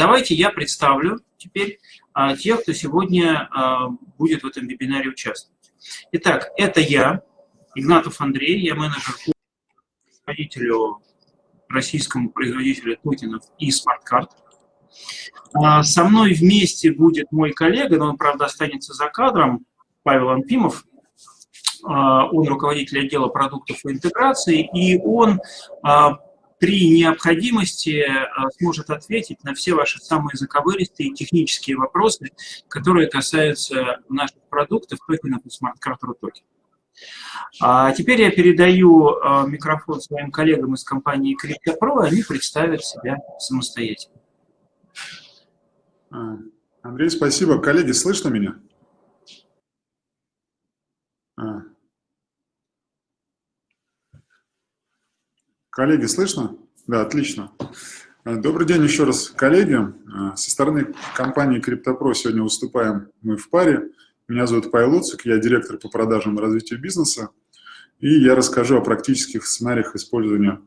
Давайте я представлю теперь а, тех, кто сегодня а, будет в этом вебинаре участвовать. Итак, это я, Игнатов Андрей, я менеджер руководителю российскому производителю токенов и смарт-карт. А, со мной вместе будет мой коллега, но он, правда, останется за кадром, Павел Анфимов. А, он руководитель отдела продуктов и интеграции, и он при необходимости сможет ответить на все ваши самые заковыристые технические вопросы, которые касаются наших продуктов, токенов и смарт-карт Рутокен. А теперь я передаю микрофон своим коллегам из компании CryptoPro, они представят себя самостоятельно. А, Андрей, спасибо. Коллеги, слышно меня? А. Коллеги, слышно? Да, отлично. А, добрый день еще раз, коллеги. Со стороны компании CryptoPro сегодня выступаем мы в паре. Меня зовут Павел Луцик, я директор по продажам и развитию бизнеса. И я расскажу о практических сценариях использования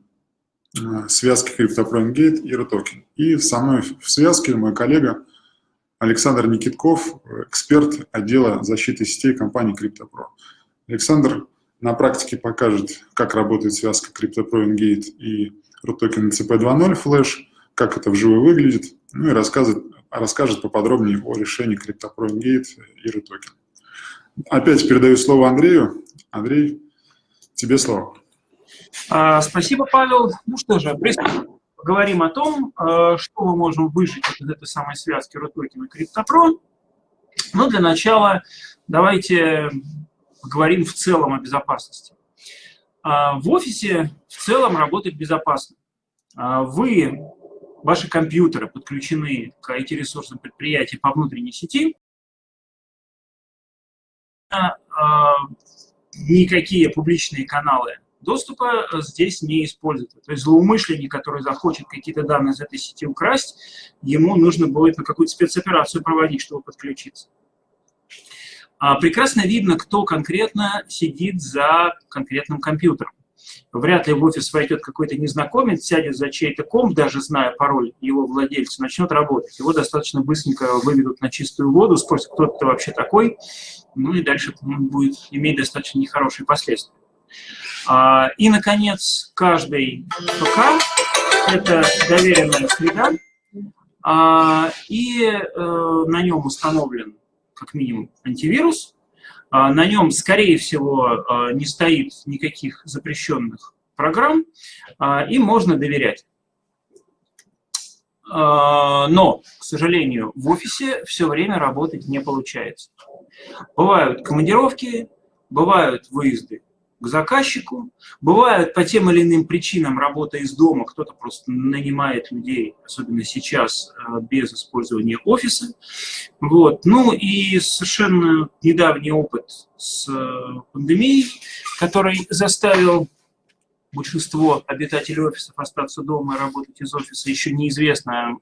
связки CryptoPro Engate и RTOKEN. И со мной в связке мой коллега Александр Никитков, эксперт отдела защиты сетей компании CryptoPro. Александр на практике покажет, как работает связка CryptoPro Engate и RUTOKEN CP2.0 Flash, как это вживую выглядит, ну и расскажет, расскажет поподробнее о решении CryptoPro Engate и RUTOKEN. Опять передаю слово Андрею. Андрей, тебе слово. А, спасибо, Павел. Ну что же, приступим поговорим о том, э, что мы можем выжить из этой самой связки RUTOKEN и CryptoPro. Но для начала давайте поговорим в целом о безопасности. А, в офисе в целом работать безопасно. А, вы, ваши компьютеры подключены к IT-ресурсам предприятия по внутренней сети. А, никакие публичные каналы доступа здесь не используется. То есть злоумышленник, который захочет какие-то данные из этой сети украсть, ему нужно будет на какую-то спецоперацию проводить, чтобы подключиться. А, прекрасно видно, кто конкретно сидит за конкретным компьютером. Вряд ли в офис войдет какой-то незнакомец, сядет за чей-то комп, даже зная пароль его владельца, начнет работать. Его достаточно быстренько выведут на чистую воду, спросят, кто это вообще такой, ну и дальше будет иметь достаточно нехорошие последствия. А, и, наконец, каждый ПК – это доверенная среда, а, и э, на нем установлен как минимум антивирус, а, на нем, скорее всего, не стоит никаких запрещенных программ, и можно доверять. Но, к сожалению, в офисе все время работать не получается. Бывают командировки, бывают выезды к заказчику. Бывает по тем или иным причинам работа из дома, кто-то просто нанимает людей, особенно сейчас, э, без использования офиса. Вот. Ну и совершенно недавний опыт с э, пандемией, который заставил большинство обитателей офисов остаться дома и работать из офиса. Еще неизвестно,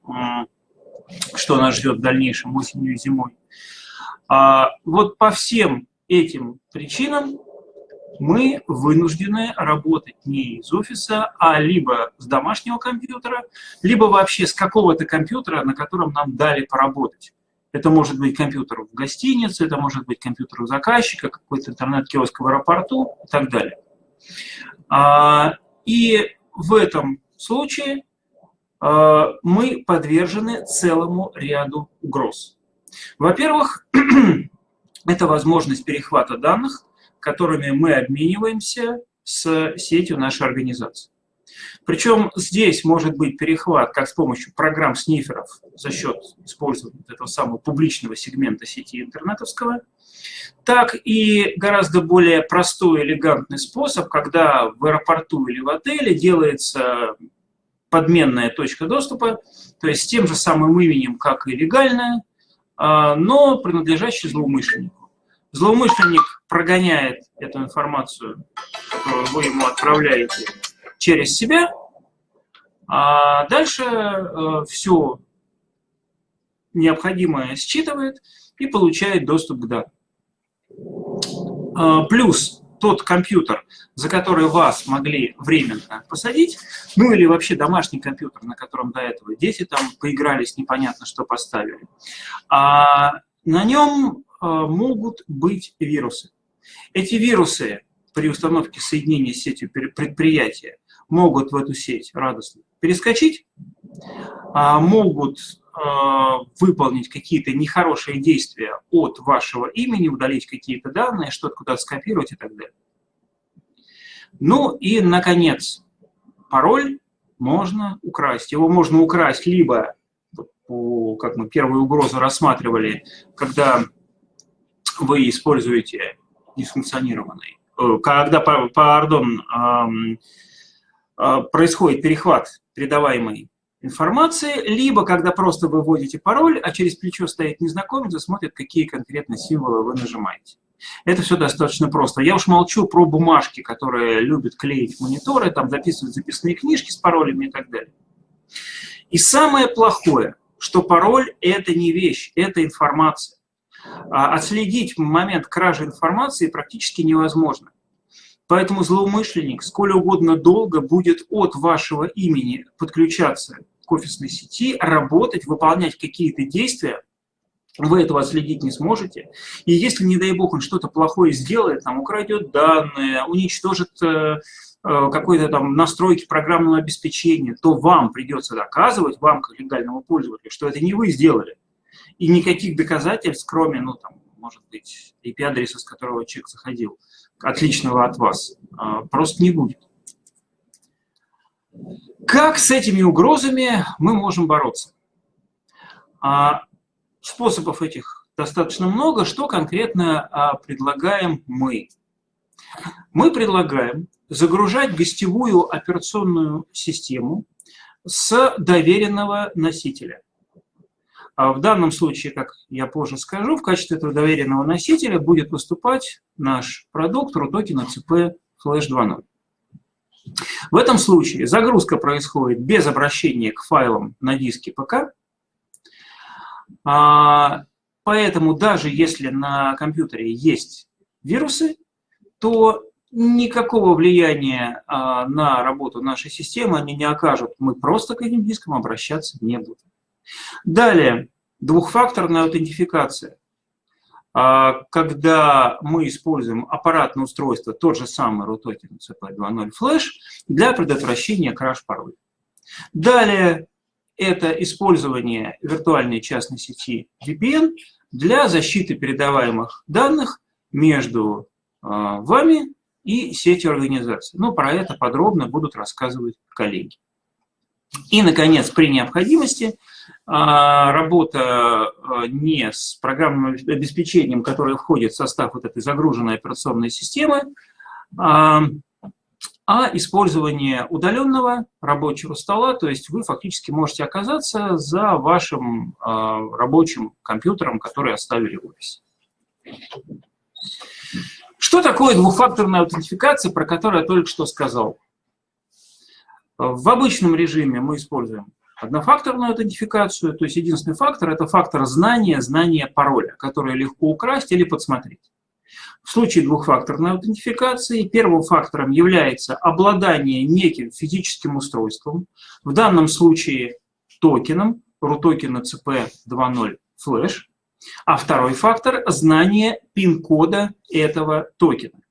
что нас ждет в дальнейшем осенью и зимой. А вот по всем этим причинам мы вынуждены работать не из офиса, а либо с домашнего компьютера, либо вообще с какого-то компьютера, на котором нам дали поработать. Это может быть компьютер в гостинице, это может быть компьютер у заказчика, какой-то интернет-киоск в аэропорту и так далее. А, и в этом случае а, мы подвержены целому ряду угроз. Во-первых, это возможность перехвата данных, которыми мы обмениваемся с сетью нашей организации. Причем здесь может быть перехват как с помощью программ сниферов за счет использования этого самого публичного сегмента сети интернетовского, так и гораздо более простой, элегантный способ, когда в аэропорту или в отеле делается подменная точка доступа, то есть с тем же самым именем, как и легальная, а, но принадлежащая злоумышленнику. Злоумышленник прогоняет эту информацию, которую вы ему отправляете, через себя, а дальше э, все необходимое считывает и получает доступ к данным. Э, плюс тот компьютер, за который вас могли временно посадить, ну или вообще домашний компьютер, на котором до этого дети там поигрались, непонятно что поставили, а на нем а, могут быть вирусы. Эти вирусы при установке соединения с сетью предприятия могут в эту сеть радостно перескочить, а, могут а, выполнить какие-то нехорошие действия от вашего имени, удалить какие-то данные, что-то куда-то скопировать и так далее. Ну и, наконец, пароль можно украсть. Его можно украсть либо, как мы первую угрозу рассматривали, когда вы используете несанкционированный, э, когда, пардон, а, происходит перехват передаваемой информации, либо когда просто вы вводите пароль, а через плечо стоит незнакомец и смотрит, какие конкретно символы вы нажимаете. Это все достаточно просто. Я уж молчу про бумажки, которые любят клеить мониторы, там записывать записные книжки с паролями и так далее. И самое плохое, что пароль – это не вещь, это информация. А отследить момент кражи информации практически невозможно. Поэтому злоумышленник сколь угодно долго будет от вашего имени подключаться к офисной сети, работать, выполнять какие-то действия, вы этого отследить не сможете. И если, не дай бог, он что-то плохое сделает, там, украдет данные, уничтожит э, э, какой-то там настройки программного обеспечения, то вам придется доказывать, вам, как легальному пользователю, что это не вы сделали. И никаких доказательств, кроме, ну, там, может быть, IP-адреса, с которого человек заходил, отличного от вас, э, просто не будет. Как с этими угрозами мы можем бороться? А, способов этих достаточно много. Что конкретно а, предлагаем мы? Мы предлагаем загружать гостевую операционную систему с доверенного носителя. А в данном случае, как я позже скажу, в качестве этого доверенного носителя будет выступать наш продукт RUTOKEN CP Flash 2.0. В этом случае загрузка происходит без обращения к файлам на диске ПК. А, поэтому даже если на компьютере есть вирусы, то никакого влияния а, на работу нашей системы они не окажут. Мы просто к этим дискам обращаться не будем. Далее, двухфакторная аутентификация. А, когда мы используем аппаратное устройство, тот же самый RUTOKEN CP2.0 Flash, для предотвращения краш пароля. Далее, это использование виртуальной частной сети VPN для защиты передаваемых данных между а, вами и сетью организации. Но про это подробно будут рассказывать коллеги. И, наконец, при необходимости а, работа а, не с программным обеспечением, которое входит в состав вот этой загруженной операционной системы, а, а использование удаленного рабочего стола, то есть вы фактически можете оказаться за вашим рабочим компьютером, который оставили в офисе. Что такое двухфакторная аутентификация, про которую я только что сказал? В обычном режиме мы используем однофакторную аутентификацию, то есть единственный фактор – это фактор знания, знания пароля, который легко украсть или подсмотреть. В случае двухфакторной аутентификации первым фактором является обладание неким физическим устройством, в данном случае токеном, RUTOKEN CP2.0 Flash, а второй фактор – знание пин-кода этого токена.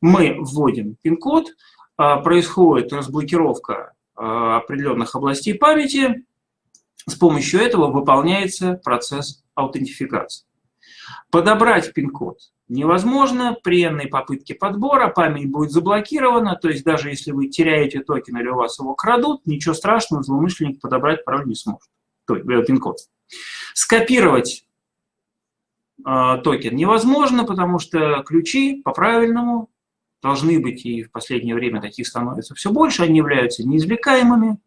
Мы вводим пин-код, а, происходит разблокировка определенных областей памяти. С помощью этого выполняется процесс аутентификации. Подобрать пин-код невозможно. При энной попытке подбора память будет заблокирована. То есть даже если вы теряете токен или у вас его крадут, ничего страшного, злоумышленник подобрать пароль не сможет. Э, пин-код. Скопировать э, токен невозможно, потому что ключи по-правильному должны быть, и в последнее время таких становится все больше, они являются неизвлекаемыми.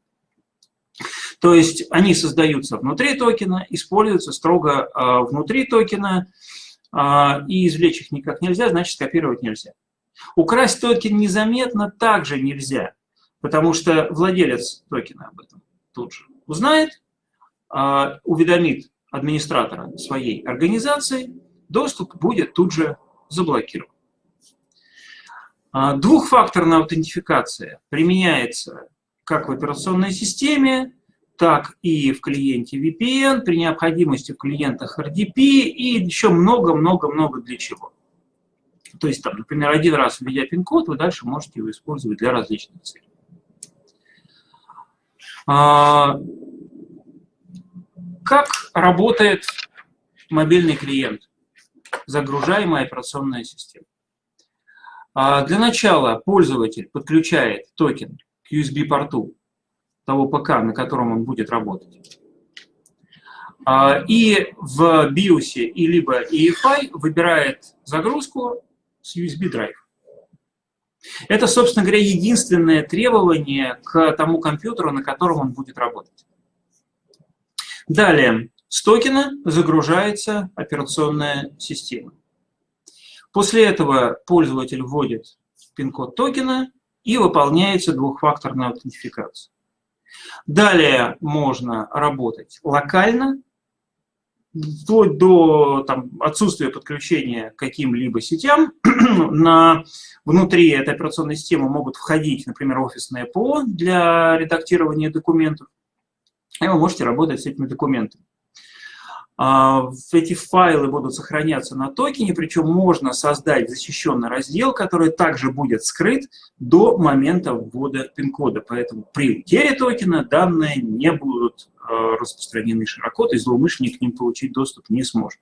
То есть они создаются внутри токена, используются строго э, внутри токена, э, и извлечь их никак нельзя, значит скопировать нельзя. Украсть токен незаметно также нельзя, потому что владелец токена об этом тут же узнает, э, уведомит администратора своей организации, доступ будет тут же заблокирован. А, двухфакторная аутентификация применяется как в операционной системе, так и в клиенте VPN, при необходимости в клиентах RDP и еще много-много-много для чего. То есть, там, например, один раз введя пин-код, вы дальше можете его использовать для различных целей. А, как работает мобильный клиент, загружаемая операционная система? А, для начала пользователь подключает токен к USB-порту того ПК, на котором он будет работать. А, и в BIOS и либо EFI выбирает загрузку с USB-драйв. Это, собственно говоря, единственное требование к тому компьютеру, на котором он будет работать. Далее, с токена загружается операционная система. После этого пользователь вводит пин-код токена и выполняется двухфакторная аутентификация. Далее можно работать локально, вплоть до там, отсутствия подключения к каким-либо сетям. На, внутри этой операционной системы могут входить, например, офисное ПО для редактирования документов, и вы можете работать с этими документами. А, эти файлы будут сохраняться на токене, причем можно создать защищенный раздел, который также будет скрыт до момента ввода пин-кода. Поэтому при утере токена данные не будут а, распространены широко, то есть злоумышленник к ним получить доступ не сможет.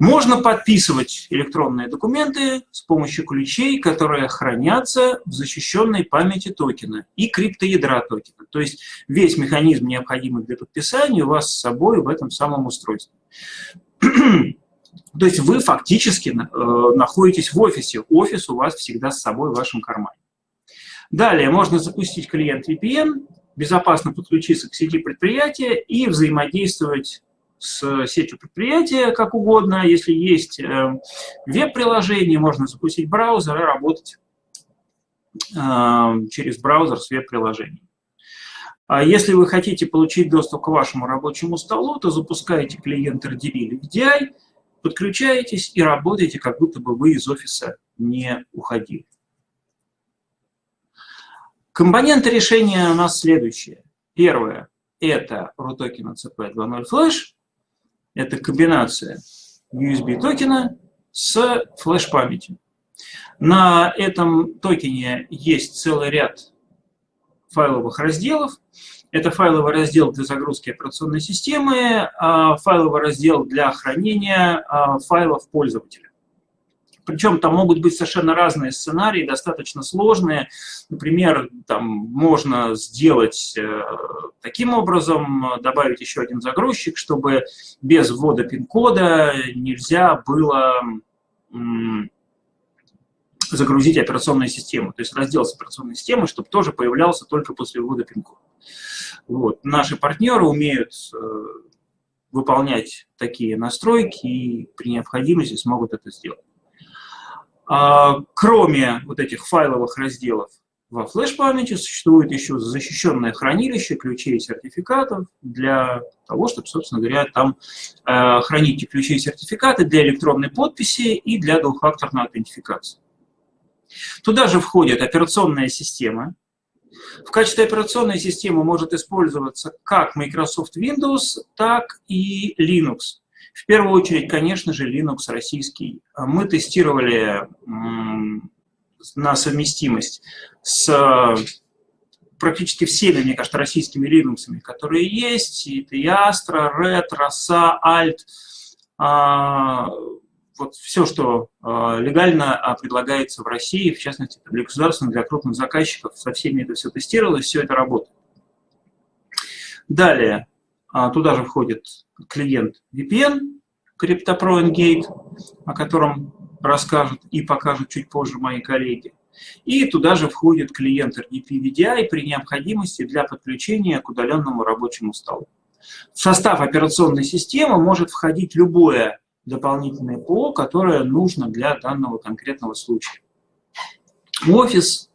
Можно подписывать электронные документы с помощью ключей, которые хранятся в защищенной памяти токена и криптоядра токена. То есть весь механизм, необходимый для подписания, у вас с собой в этом самом устройстве. То есть вы фактически э, находитесь в офисе. Офис у вас всегда с собой в вашем кармане. Далее можно запустить клиент VPN, безопасно подключиться к сети предприятия и взаимодействовать с сетью предприятия как угодно. Если есть э, веб-приложение, можно запустить браузер и работать э, через браузер с веб-приложением. А если вы хотите получить доступ к вашему рабочему столу, то запускаете клиент RDB или VDI, подключаетесь и работаете, как будто бы вы из офиса не уходили. Компоненты решения у нас следующие. Первое – это RUTOKEN CP 2.0 Flash. Это комбинация USB токена с флеш-памятью. На этом токене есть целый ряд файловых разделов. Это файловый раздел для загрузки операционной системы, а файловый раздел для хранения а, файлов пользователя. Причем там могут быть совершенно разные сценарии, достаточно сложные. Например, там можно сделать э, таким образом, добавить еще один загрузчик, чтобы без ввода пин-кода нельзя было загрузить операционную систему. То есть раздел с операционной системой, чтобы тоже появлялся только после ввода пин-кода. Вот. Наши партнеры умеют э, выполнять такие настройки и при необходимости смогут это сделать. А, кроме вот этих файловых разделов во флеш-памяти существует еще защищенное хранилище ключей и сертификатов для того, чтобы, собственно говоря, там э, хранить ключи и сертификаты для электронной подписи и для двухфакторной аутентификации. Туда же входит операционная система. В качестве операционной системы может использоваться как Microsoft Windows, так и Linux. В первую очередь, конечно же, Linux российский. Мы тестировали на совместимость с практически всеми, мне кажется, российскими Linux, которые есть. И Astra, Red, Rosa, Alt. А, вот все, что а, легально а, предлагается в России, в частности, для государственных, для крупных заказчиков, со всеми это все тестировалось, все это работает. Далее, туда же входит клиент VPN, CryptoPro Engate, о котором расскажут и покажут чуть позже мои коллеги. И туда же входит клиент RDP VDI при необходимости для подключения к удаленному рабочему столу. В состав операционной системы может входить любое дополнительное ПО, которое нужно для данного конкретного случая. Офис,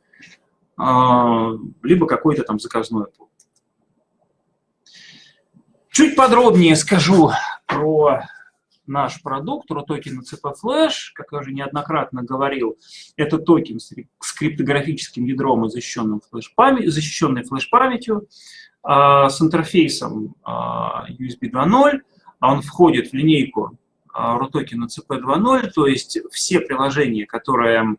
а, либо какой-то там заказной ПО. Чуть подробнее скажу про наш продукт, RUTOKEN CP Flash, как я уже неоднократно говорил, это токен с криптографическим ядром и защищенным флеш-память, защищенной флеш-памятью, а, с интерфейсом а, USB 2.0, он входит в линейку RUTOKEN CP 2.0, то есть все приложения, которые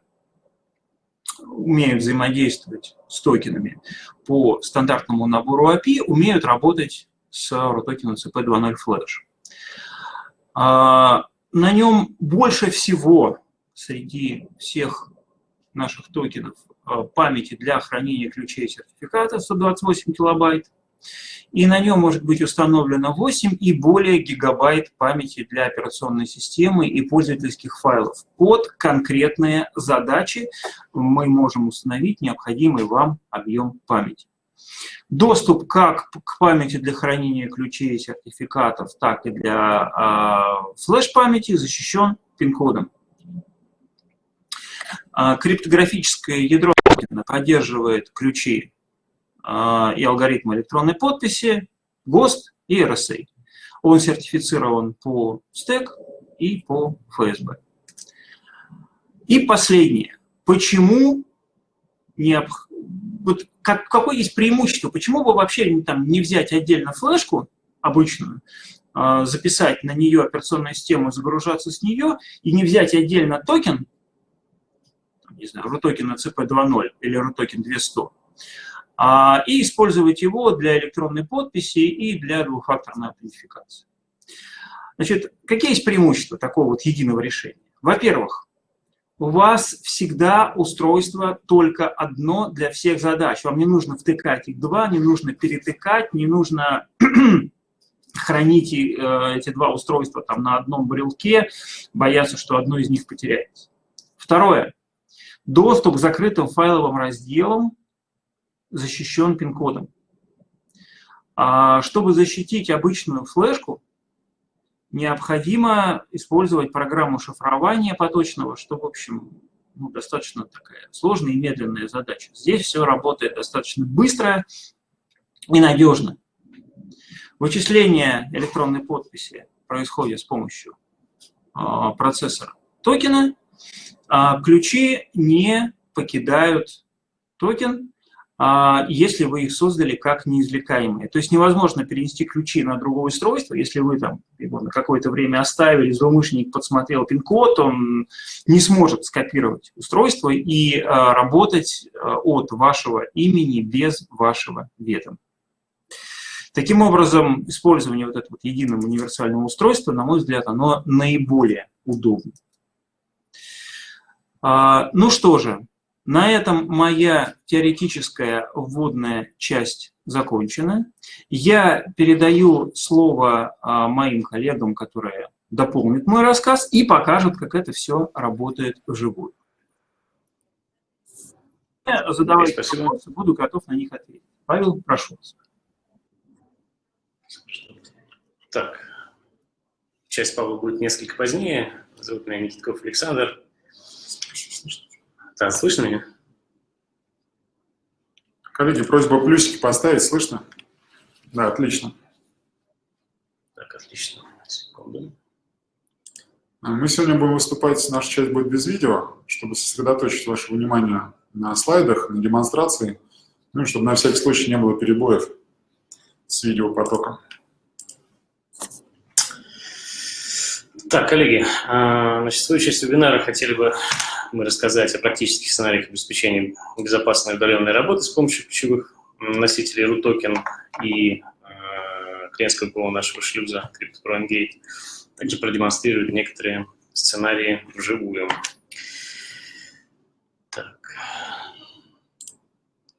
умеют взаимодействовать с токенами по стандартному набору API, умеют работать с RUTOKEN CP 2.0 Flash. На нем больше всего среди всех наших токенов а, памяти для хранения ключей сертификата 128 килобайт. И на нем может быть установлено 8 и более гигабайт памяти для операционной системы и пользовательских файлов. Под конкретные задачи мы можем установить необходимый вам объем памяти. Доступ как к памяти для хранения ключей и сертификатов, так и для э, флеш-памяти защищен пин-кодом. Э, криптографическое ядро поддерживает ключи э, и алгоритмы электронной подписи, ГОСТ и RSA. Он сертифицирован по стек и по ФСБ. И последнее. Почему необходимо вот как, какое есть преимущество? Почему бы вообще там, не взять отдельно флешку обычную, а, записать на нее операционную систему, загружаться с нее, и не взять отдельно токен, не знаю, RUTOKEN CP 2.0 или RUTOKEN 200, а, и использовать его для электронной подписи и для двухфакторной аутентификации. Значит, какие есть преимущества такого вот единого решения? Во-первых, у вас всегда устройство только одно для всех задач. Вам не нужно втыкать их два, не нужно перетыкать, не нужно хранить э, эти два устройства там на одном брелке, бояться, что одно из них потеряется. Второе. Доступ к закрытым файловым разделам защищен пин-кодом. А чтобы защитить обычную флешку, необходимо использовать программу шифрования поточного, что, в общем, ну, достаточно такая сложная и медленная задача. Здесь все работает достаточно быстро и надежно. Вычисление электронной подписи происходит с помощью э, процессора токена. А ключи не покидают токен, если вы их создали как неизвлекаемые. То есть невозможно перенести ключи на другое устройство, если вы там его на какое-то время оставили, злоумышленник подсмотрел пин-код, он не сможет скопировать устройство и а, работать а, от вашего имени без вашего ведома. Таким образом, использование вот этого единого универсального устройства, на мой взгляд, оно наиболее удобно. Ну что же, на этом моя теоретическая вводная часть закончена. Я передаю слово а, моим коллегам, которые дополнят мой рассказ и покажут, как это все работает вживую. Задавайте Спасибо. вопросы, буду готов на них ответить. Павел, прошу вас. Так, часть Павла будет несколько позднее. Зовут меня Никитков Александр. Да, слышно меня? Коллеги, просьба плюсики поставить, слышно? Да, отлично. Так, отлично. Секунду. А, мы сегодня будем выступать, наша часть будет без видео, чтобы сосредоточить ваше внимание на слайдах, на демонстрации, ну и чтобы на всякий случай не было перебоев с видеопотоком. Так, коллеги, а, значит, в часть вебинара хотели бы мы рассказать о практических сценариях обеспечения безопасной удаленной работы с помощью ключевых носителей RUTOKEN и э, клиентского ПО нашего шлюза CryptoPro. Также продемонстрировать некоторые сценарии вживую. Так.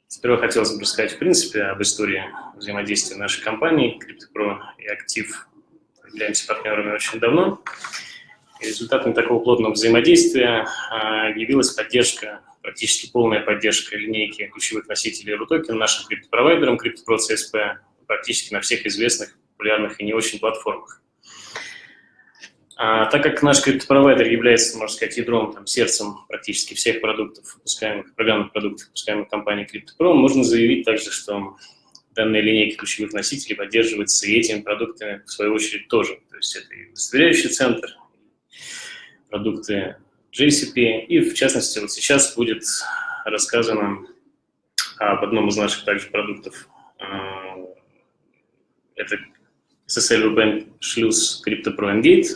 Сперва хотелось бы рассказать, в принципе, об истории взаимодействия нашей компании CryptoPro и Актив. Являемся партнерами очень давно. Результатом такого плотного взаимодействия а, явилась поддержка, практически полная поддержка линейки ключевых носителей RUTOKEN нашим криптопровайдерам CryptoPro CSP практически на всех известных, популярных и не очень платформах. А, так как наш криптопровайдер является, можно сказать, ядром, там, сердцем практически всех продуктов, выпускаемых, программных продуктов, выпускаемых компанией CryptoPro, можно заявить также, что данная линейка ключевых носителей поддерживается и этими продуктами, в свою очередь, тоже. То есть это и удостоверяющий центр, продукты JCP, и в частности вот сейчас будет рассказано об одном из наших также продуктов. А, это SSL VPN шлюз CryptoPro Engate.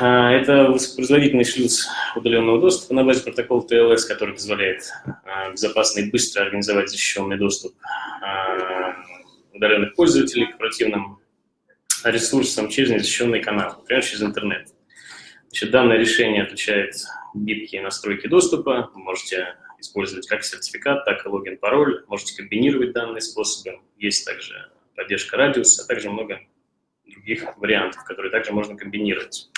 А, это высокопроизводительный шлюз удаленного доступа на базе протокола TLS, который позволяет а, безопасно и быстро организовать защищенный доступ удаленных пользователей к оперативным ресурсам через незащищенный канал, например, через интернет. Значит, данное решение отличает гибкие настройки доступа. Вы можете использовать как сертификат, так и логин-пароль. Можете комбинировать данные способы. Есть также поддержка радиуса, а также много других вариантов, которые также можно комбинировать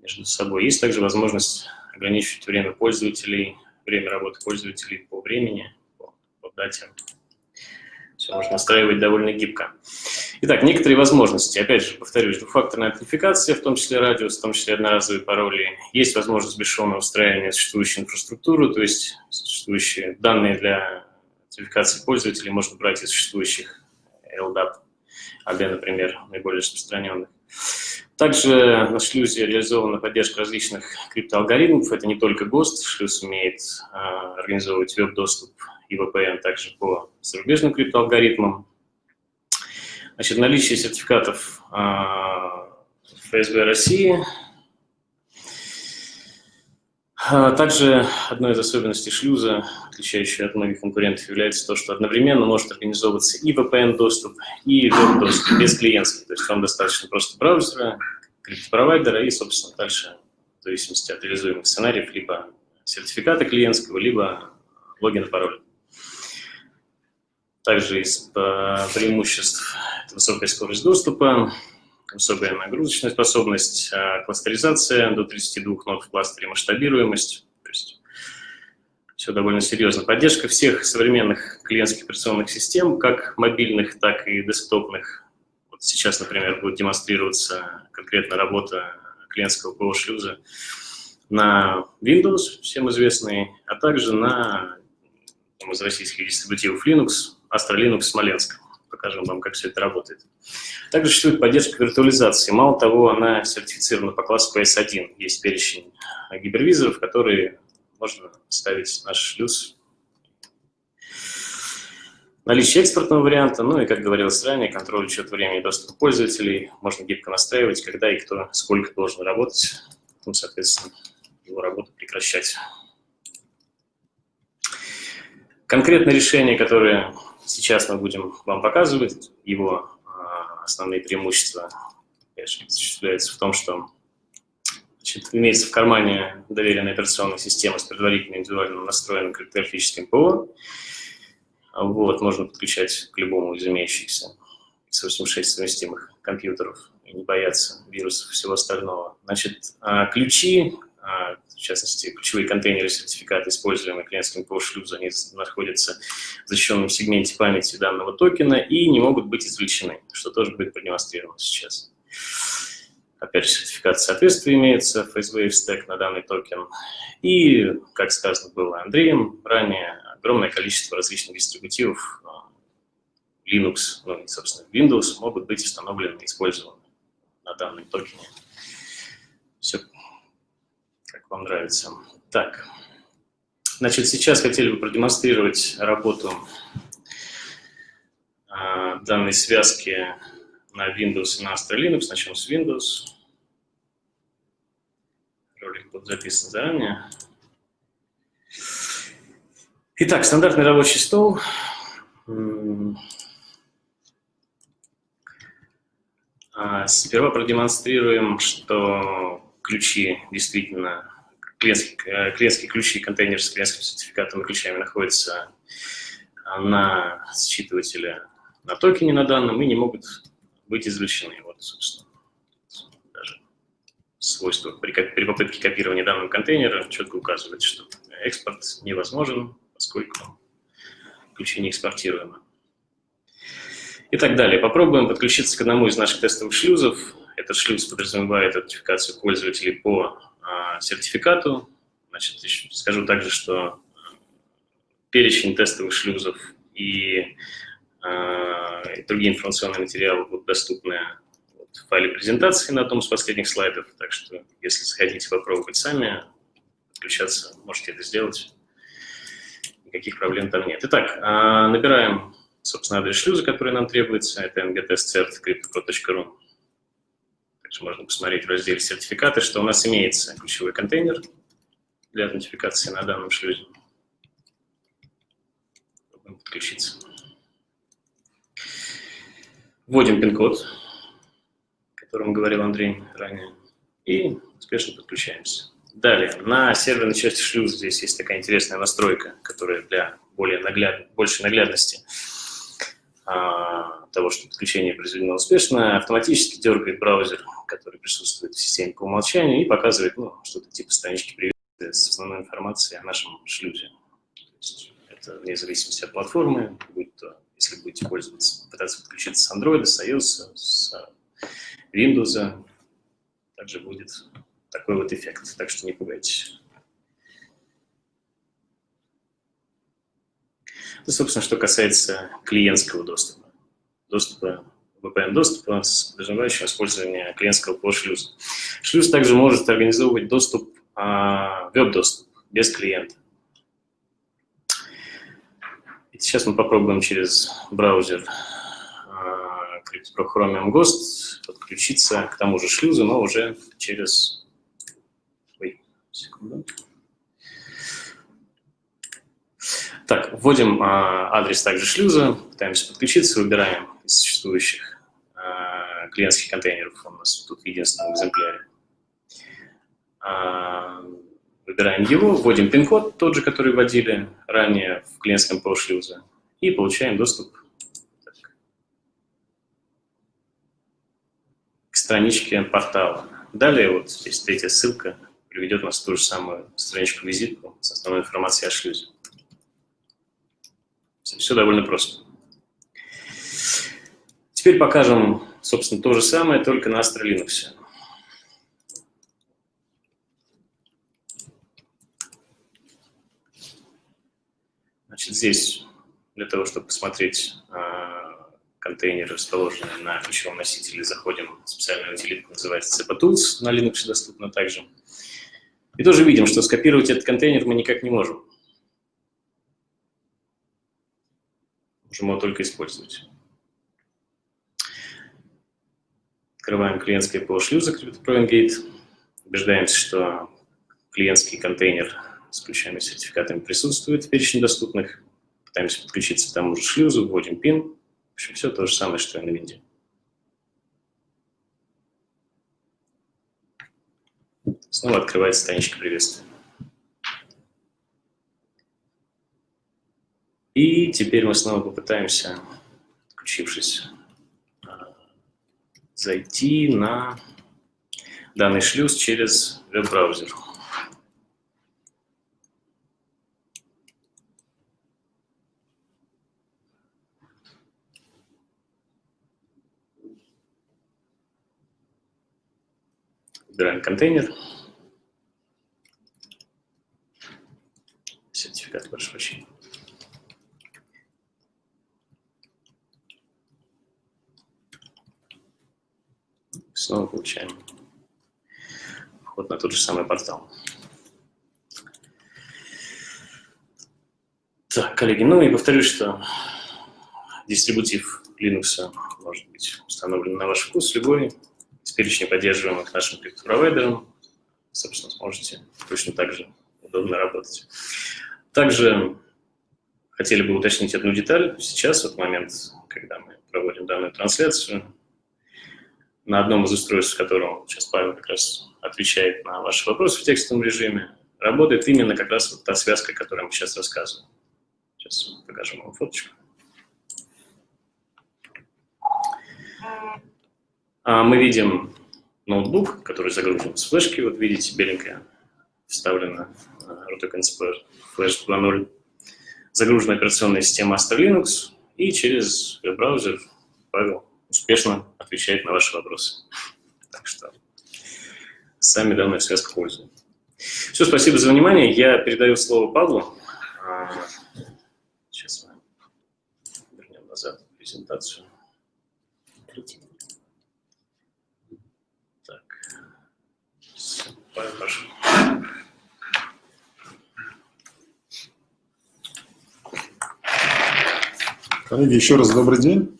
между собой. Есть также возможность ограничивать время пользователей, время работы пользователей по времени, по, по дате. Все можно настраивать довольно гибко. Итак, некоторые возможности. Опять же, повторюсь, двухфакторная аутентификация, в том числе радиус, в том числе одноразовые пароли. Есть возможность бесшовного устраивания существующей инфраструктуры, то есть существующие данные для аутентификации пользователей можно брать из существующих LDAP, AD, например, наиболее распространенных. Также на шлюзе реализована поддержка различных криптоалгоритмов. Это не только ГОСТ, шлюз умеет э, организовывать веб-доступ и VPN также по зарубежным криптоалгоритмам. Значит, наличие сертификатов а, ФСБ России. А, также одной из особенностей шлюза, отличающей от многих конкурентов, является то, что одновременно может организовываться и VPN-доступ, и веб-доступ без клиентский. То есть вам достаточно просто браузера, криптопровайдера и, собственно, дальше, в зависимости от реализуемых сценариев, либо сертификата клиентского, либо логин и пароль. Также из э, преимуществ – высокая скорость доступа, высокая нагрузочная способность, э, кластеризация до 32 нод в кластере, масштабируемость. То есть все довольно серьезно. Поддержка всех современных клиентских операционных систем, как мобильных, так и десктопных. Вот сейчас, например, будет демонстрироваться конкретно работа клиентского ПО-шлюза на Windows, всем известный, а также на из российских дистрибутивов Linux, Linux Смоленск. Покажем вам, как все это работает. Также существует поддержка виртуализации. Мало того, она сертифицирована по классу PS1. Есть перечень гипервизоров, которые можно ставить наш шлюз. Наличие экспортного варианта, ну и, как говорилось ранее, контроль учет времени доступа пользователей. Можно гибко настраивать, когда и кто сколько должен работать. Ну, соответственно, его работу прекращать. Конкретное решение, которое Сейчас мы будем вам показывать его а, основные преимущества. Осуществляется в том, что значит, имеется в кармане доверенная операционная система с предварительно индивидуально настроенным криптографическим ПО. Вот, можно подключать к любому из имеющихся x86 совместимых компьютеров и не бояться вирусов и всего остального. Значит, а, ключи а, частности, ключевые контейнеры сертификата, используемые клиентским PO-шлюзом, они находятся в защищенном сегменте памяти данного токена и не могут быть извлечены, что тоже будет продемонстрировано сейчас. Опять же, сертификат соответствия имеется, FaceWave Stack на данный токен. И, как сказано было Андреем ранее, огромное количество различных дистрибутивов а, Linux, ну и, собственно, Windows могут быть установлены и использованы на данном токене. Все как вам нравится. Так, значит, сейчас хотели бы продемонстрировать работу э, данной связки на Windows и на Astra Linux. Начнем с Windows. Ролик будет записан заранее. Итак, стандартный рабочий стол. А, сперва продемонстрируем, что ключи действительно, клиентские, э, ключи, контейнер с клиентским сертификатом и ключами находятся на считывателе на токене на данном и не могут быть извлечены. Вот, собственно, даже свойство при, при попытке копирования данного контейнера четко указывает, что экспорт невозможен, поскольку ключи не экспортируемы. И так далее. Попробуем подключиться к одному из наших тестовых шлюзов. Этот шлюз подразумевает аутентификацию пользователей по а, сертификату. Значит, скажу также, что перечень тестовых шлюзов и, и другие информационные материалы будут доступны в файле презентации на одном из последних слайдов, так что если захотите попробовать сами подключаться, можете это сделать. Никаких проблем там нет. Итак, набираем, собственно, адрес шлюза, который нам требуется. Это mgtestcert.cryptocro.ru. Также можно посмотреть в разделе «Сертификаты», что у нас имеется ключевой контейнер для аутентификации на данном шлюзе. Попробуем подключиться. Вводим пин-код, о котором говорил Андрей ранее, и успешно подключаемся. Далее, на серверной части шлюза здесь есть такая интересная настройка, которая для более нагляд... большей наглядности того, что подключение произведено успешно, автоматически дергает браузер, который присутствует в системе по умолчанию, и показывает ну, что-то типа странички приветствия с основной информацией о нашем шлюзе. Это вне зависимости от платформы, будет то, если будете пользоваться, пытаться подключиться с Android, с iOS, с Windows, также будет такой вот эффект, так что не пугайтесь. Это, собственно, что касается клиентского доступа. Доступа, VPN-доступа с подразумевающим использование клиентского ПО-шлюза. Шлюз также может организовывать доступ, а, веб-доступ без клиента. И сейчас мы попробуем через браузер а, Chromium Ghost подключиться к тому же шлюзу, но уже через... Ой, секунду. Так, вводим а, адрес также шлюза, пытаемся подключиться, выбираем из существующих а, клиентских контейнеров, у нас тут в единственном экземпляре. А, выбираем его, вводим пин-код, тот же, который вводили ранее в клиентском ПО шлюза, и получаем доступ к страничке портала. Далее вот здесь третья ссылка приведет нас в ту же самую страничку-визитку с основной информацией о шлюзе. Все довольно просто. Теперь покажем, собственно, то же самое, только на Astra. Значит, здесь для того, чтобы посмотреть э, контейнеры, расположенные на ключевом носителе, заходим в специальную утилитку, называется CPTools, на Linux доступна также. И тоже видим, что скопировать этот контейнер мы никак не можем. Его только использовать. Открываем клиентское ПО шлюза CryptoProIngate. Убеждаемся, что клиентский контейнер с ключами и сертификатами присутствует в перечне доступных. Пытаемся подключиться к тому же шлюзу, вводим пин. В общем, все то же самое, что и на винде. Снова открывается страничка приветствия. И теперь мы снова попытаемся, включившись, а, зайти на данный шлюз через веб-браузер. Выбираем контейнер. Сертификат, прошу прощения. Снова получаем вход на тот же самый портал. Так, коллеги, ну и повторюсь, что дистрибутив Linux может быть установлен на ваш вкус, любой из перечня поддерживаемых нашим криптопровайдером. Собственно, сможете точно так же удобно работать. Также хотели бы уточнить одну деталь. Сейчас, вот момент, когда мы проводим данную трансляцию, на одном из устройств, которым сейчас Павел как раз отвечает на ваши вопросы в текстовом режиме, работает именно как раз вот та связка, о которой мы сейчас рассказываем. Сейчас покажем вам фоточку. А мы видим ноутбук, который загружен с флешки. Вот видите, беленькая вставлена RTX Flash 2.0. Загружена операционная система Astra Linux. И через веб-браузер Павел успешно отвечает на ваши вопросы. Так что сами данная связка пользуем. Все, спасибо за внимание. Я передаю слово Павлу. А, сейчас мы вернем назад презентацию. Так. Павел, прошу. Коллеги, еще раз добрый день.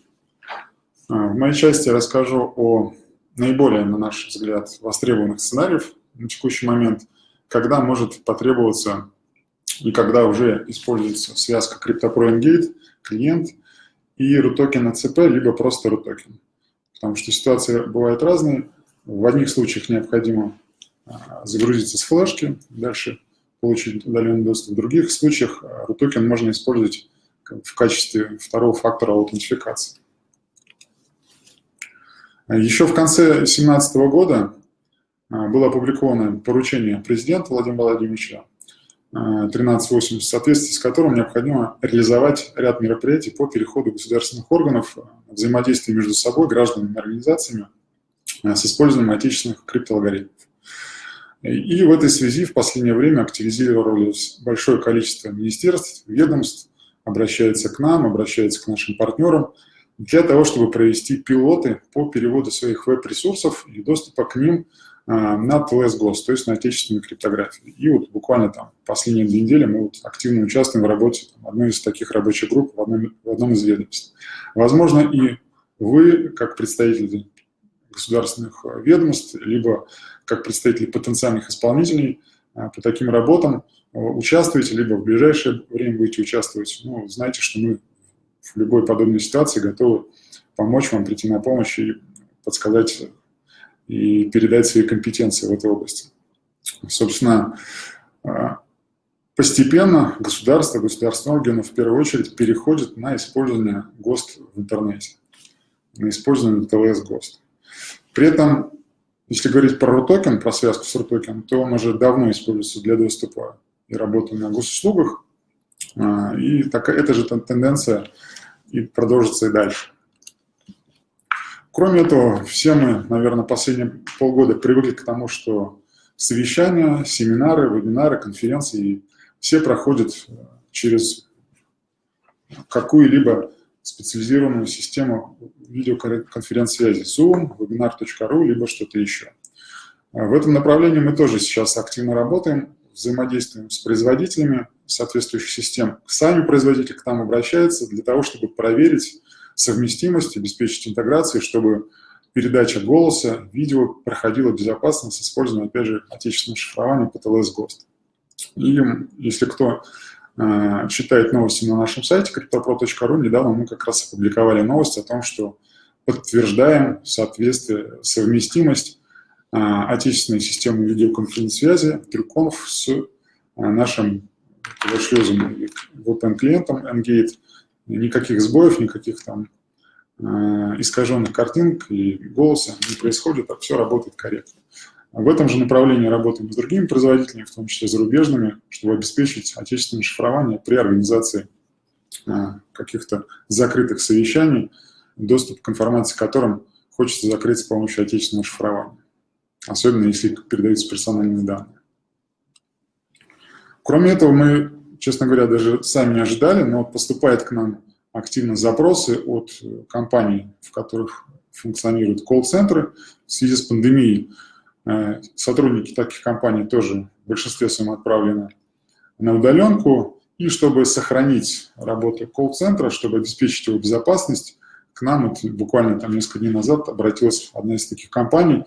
А, в моей части я расскажу о наиболее, на наш взгляд, востребованных сценариев на текущий момент, когда может потребоваться и когда уже используется связка CryptoPro клиент и RUTOKEN ACP, либо просто RUTOKEN. Потому что ситуации бывают разные. В одних случаях необходимо а, загрузиться с флешки, дальше получить удаленный доступ. В других случаях RUTOKEN можно использовать в качестве второго фактора аутентификации. Еще в конце 2017 года а, было опубликовано поручение президента Владимира Владимировича 1380, в соответствии с которым необходимо реализовать ряд мероприятий по переходу государственных органов взаимодействия между собой, гражданами и организациями а, с использованием отечественных криптоалгоритмов. И в этой связи в последнее время активизировалось большое количество министерств, ведомств, обращается к нам, обращается к нашим партнерам для того, чтобы провести пилоты по переводу своих веб-ресурсов и доступа к ним а, на TLS GOS, то есть на отечественную криптографию. И вот буквально там последние две недели мы вот активно участвуем в работе одной из таких рабочих групп в одном, в одном из ведомств. Возможно, и вы, как представители государственных ведомств, либо как представители потенциальных исполнителей а, по таким работам участвуете, либо в ближайшее время будете участвовать. Ну, знаете, что мы в любой подобной ситуации готовы помочь вам, прийти на помощь и подсказать и передать свои компетенции в этой области. Собственно, а, постепенно государство, государственные органы в первую очередь переходят на использование ГОСТ в интернете, на использование ТЛС ГОСТ. При этом, если говорить про RUTOKEN, про связку с RUTOKEN, то он уже давно используется для доступа и работы на госуслугах, и такая, эта же тенденция и продолжится и дальше. Кроме этого, все мы, наверное, последние полгода привыкли к тому, что совещания, семинары, вебинары, конференции, все проходят э, через какую-либо специализированную систему видеоконференц-связи Zoom, webinar.ru, либо что-то еще. В этом направлении мы тоже сейчас активно работаем, взаимодействуем с производителями соответствующих систем. Сами производители к нам обращаются для того, чтобы проверить совместимость, обеспечить интеграцию, чтобы передача голоса, видео проходила безопасно с использованием, опять же, отечественного шифрования по GOST. И если кто э, читает новости на нашем сайте cryptopro.ru, недавно мы как раз опубликовали новость о том, что подтверждаем соответствие, совместимость э, отечественной системы видеоконференц-связи, трюконов с э, нашим шлюзом VPN-клиентом Engate, никаких сбоев, никаких там э, искаженных картинок и голоса не происходит, а все работает корректно. В этом же направлении работаем с другими производителями, в том числе зарубежными, чтобы обеспечить отечественное шифрование при организации э, каких-то закрытых совещаний, доступ к информации которым хочется закрыть с помощью отечественного шифрования, особенно если передаются персональные данные. Кроме этого, мы честно говоря, даже сами не ожидали, но поступают к нам активно запросы от компаний, в которых функционируют колл-центры. В связи с пандемией э, сотрудники таких компаний тоже в большинстве своем отправлены на удаленку. И чтобы сохранить работу колл-центра, чтобы обеспечить его безопасность, к нам вот буквально там несколько дней назад обратилась одна из таких компаний.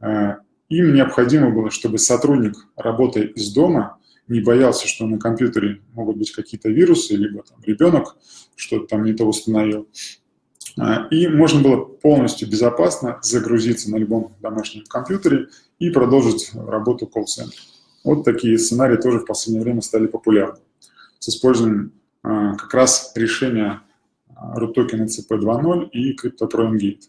Э, им необходимо было, чтобы сотрудник, работая из дома, не боялся, что на компьютере могут быть какие-то вирусы, либо там, ребенок что-то там не то установил. А, и можно было полностью безопасно загрузиться на любом домашнем компьютере и продолжить работу колл-центра. Вот такие сценарии тоже в последнее время стали популярны. С использованием а, как раз решения root token ECP 2.0 и CryptoPro Engate.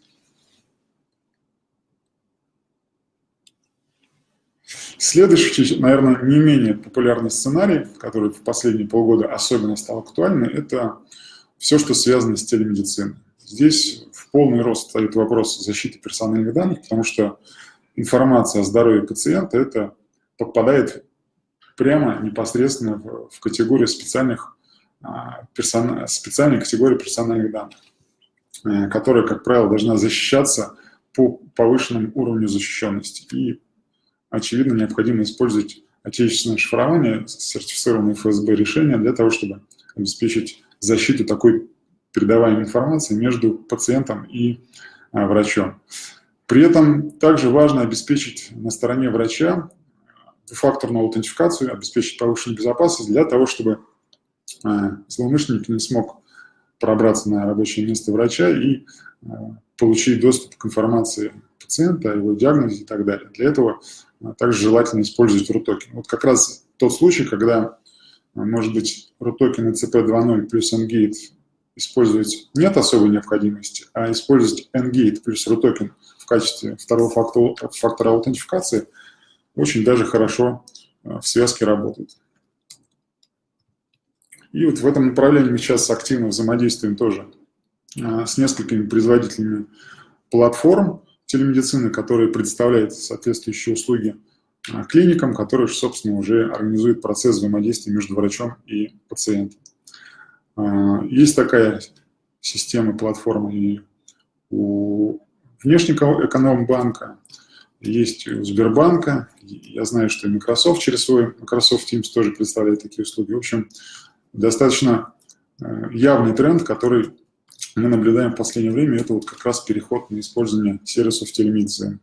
Следующий, наверное, не менее популярный сценарий, который в последние полгода особенно стал актуальным, это все, что связано с телемедициной. Здесь в полный рост стоит вопрос защиты персональных данных, потому что информация о здоровье пациента это попадает прямо непосредственно в, категорию специальных, а, персон, специальной категории персональных данных. которая, как правило, должна защищаться по повышенному уровню защищенности. И, очевидно, необходимо использовать отечественное шифрование, сертифицированное ФСБ решения для того, чтобы обеспечить защиту такой передаваемой информации между пациентом и а, врачом. При этом также важно обеспечить на стороне врача двухфакторную аутентификацию, обеспечить повышенную безопасность для того, чтобы а, злоумышленник не смог пробраться на рабочее место врача и а, получить доступ к информации пациента, его диагнозе и так далее. Для этого также желательно использовать RUTOKEN. Вот как раз тот случай, когда, может быть, RUTOKEN и CP2.0 плюс NGATE использовать нет особой необходимости, а использовать NGATE плюс RUTOKEN в качестве второго фактора, фактора аутентификации очень даже хорошо э, в связке работает. И вот в этом направлении мы сейчас активно взаимодействуем тоже с несколькими производителями платформ телемедицины, которые представляют соответствующие услуги э, клиникам, которые, собственно, уже организуют процесс взаимодействия между врачом и пациентом. Есть такая система, платформа и у внешнего эконом-банка, есть у Сбербанка. Я знаю, что и Microsoft через свой Microsoft Teams тоже представляет такие услуги. В общем, достаточно э, явный тренд, который мы наблюдаем в последнее время, это вот как раз переход на использование сервисов телемедицины,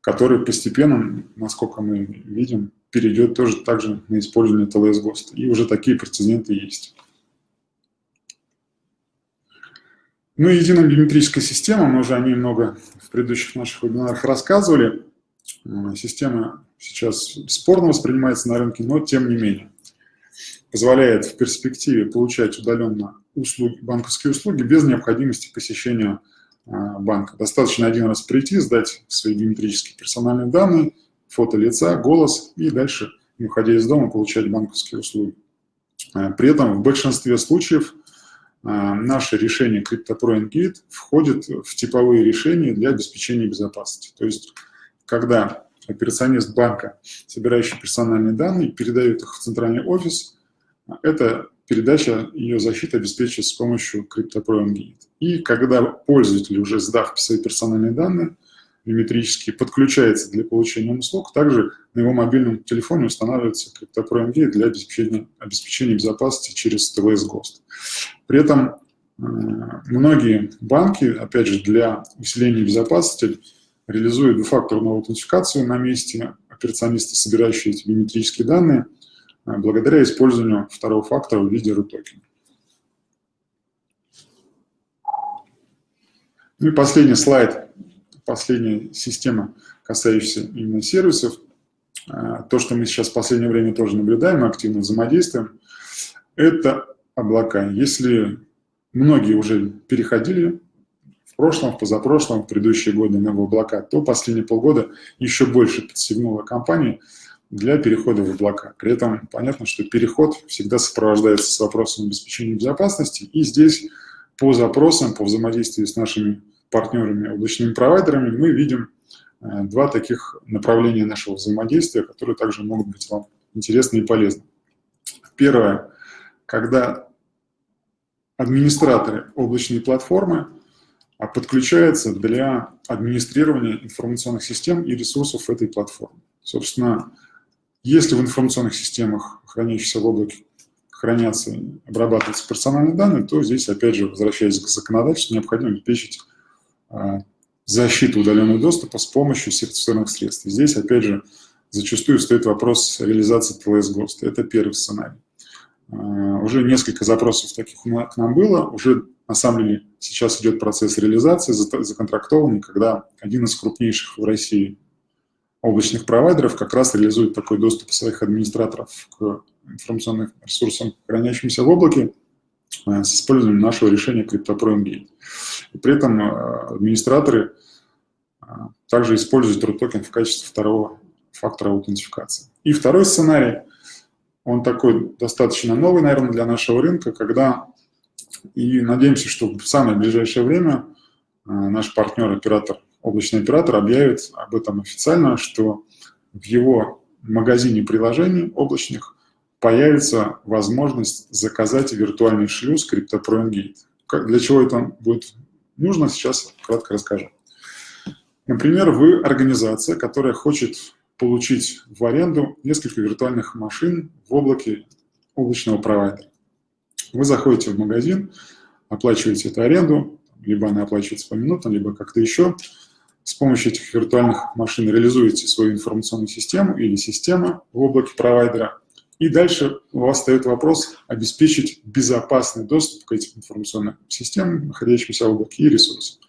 который постепенно, насколько мы видим, перейдет тоже также на использование ТЛС ГОСТ. И уже такие прецеденты есть. Ну и единая биометрическая система, мы уже о ней много в предыдущих наших вебинарах рассказывали. Система сейчас спорно воспринимается на рынке, но тем не менее позволяет в перспективе получать удаленно услуги, банковские услуги без необходимости посещения а, банка. Достаточно один раз прийти, сдать свои биометрические персональные данные, фото лица, голос и дальше, не уходя из дома, получать банковские услуги. А, при этом в большинстве случаев а, наше решение CryptoPro входит в типовые решения для обеспечения безопасности. То есть, когда операционист банка, собирающий персональные данные, передает их в центральный офис, эта передача, ее защита обеспечивается с помощью CryptoPro. И когда пользователь, уже сдав свои персональные данные, биометрически подключается для получения услуг, также на его мобильном телефоне устанавливается CryptoPro для обеспечения, обеспечения безопасности через TLS Ghost. При этом э, многие банки, опять же, для усиления безопасности реализуют двухфакторную аутентификацию на месте операциониста, собирающие эти биометрические данные, благодаря использованию второго фактора в виде токен. Ну и последний слайд последняя система, касающаяся именно сервисов, а, то, что мы сейчас в последнее время тоже наблюдаем, активно взаимодействуем, это облака. Если многие уже переходили в прошлом, в позапрошлом, в предыдущие годы на облака, то последние полгода еще больше подстегнуло компании для перехода в облака. При этом понятно, что переход всегда сопровождается с вопросом обеспечения безопасности, и здесь по запросам, по взаимодействию с нашими партнерами, облачными провайдерами, мы видим э, два таких направления нашего взаимодействия, которые также могут быть вам интересны и полезны. Первое, когда администраторы облачной платформы а, подключаются для администрирования информационных систем и ресурсов этой платформы. Собственно, если в информационных системах, хранящихся в облаке, хранятся и обрабатываются персональные данные, то здесь, опять же, возвращаясь к законодательству, необходимо обеспечить а, защиту удаленного доступа с помощью сертифицированных средств. здесь, опять же, зачастую стоит вопрос реализации TLS ГОСТ. Это первый сценарий. А, уже несколько запросов таких к нам было. Уже, на самом деле, сейчас идет процесс реализации, законтрактованный, когда один из крупнейших в России облачных провайдеров как раз реализует такой доступ своих администраторов к информационным ресурсам, хранящимся в облаке, Э, с использованием нашего решения CryptoPro. И при этом э, администраторы э, также используют токен в качестве второго фактора аутентификации. И второй сценарий, он такой достаточно новый, наверное, для нашего рынка, когда, и надеемся, что в самое ближайшее время наш партнер-оператор, облачный оператор объявит об этом официально, что в его магазине приложений облачных появится возможность заказать виртуальный шлюз CryptoPro для чего это будет нужно, сейчас кратко расскажу. Например, вы организация, которая хочет получить в аренду несколько виртуальных машин в облаке облачного провайдера. Вы заходите в магазин, оплачиваете эту аренду, либо она оплачивается по минутам, либо как-то еще. С помощью этих виртуальных машин реализуете свою информационную систему или систему в облаке провайдера. И дальше у вас встает вопрос обеспечить безопасный доступ к этим информационным системам, находящимся в облаке и ресурсам.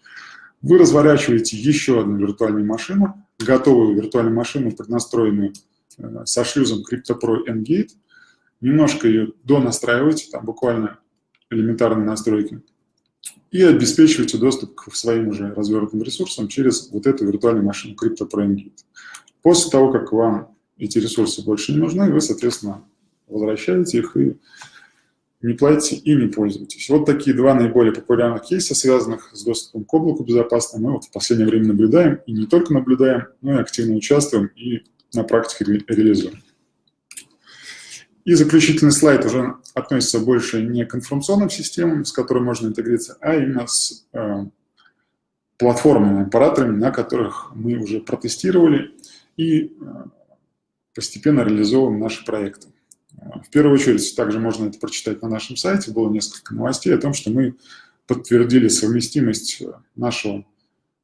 Вы разворачиваете еще одну виртуальную машину, готовую виртуальную машину, преднастроенную э, со шлюзом CryptoPro Engate, немножко ее донастраиваете, там буквально элементарные настройки, и обеспечиваете доступ к своим уже развернутым ресурсам через вот эту виртуальную машину CryptoPro Engate. После того, как вам эти ресурсы больше не нужны, вы, соответственно, возвращаете их и не платите и не пользуетесь. Вот такие два наиболее популярных кейса, связанных с доступом к облаку безопасно, мы вот в последнее время наблюдаем, и не только наблюдаем, но и активно участвуем и на практике ре реализуем. И заключительный слайд уже относится больше не к информационным системам, с которыми можно интегрироваться, а именно с э, платформами, операторами, на которых мы уже протестировали и э, постепенно реализовываем наши проекты. В первую очередь, также можно это прочитать на нашем сайте, было несколько новостей о том, что мы подтвердили совместимость нашего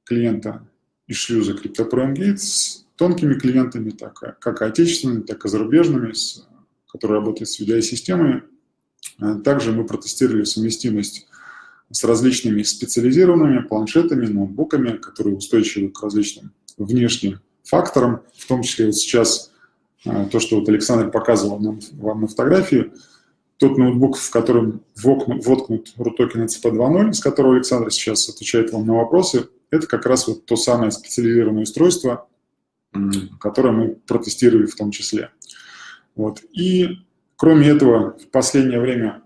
клиента из шлюза CryptoProMgate с тонкими клиентами, так, как отечественными, так и зарубежными, с, которые работают с VDI-системами. Также мы протестировали совместимость с различными специализированными планшетами, ноутбуками, которые устойчивы к различным внешним факторам, в том числе вот сейчас а, то, что вот Александр показывал нам, вам на фотографии, тот ноутбук, в котором воткнут RUTOKEN CP2.0, с которого Александр сейчас отвечает вам на вопросы, это как раз вот то самое специализированное устройство, которое мы протестировали в том числе. Вот. И кроме этого, в последнее время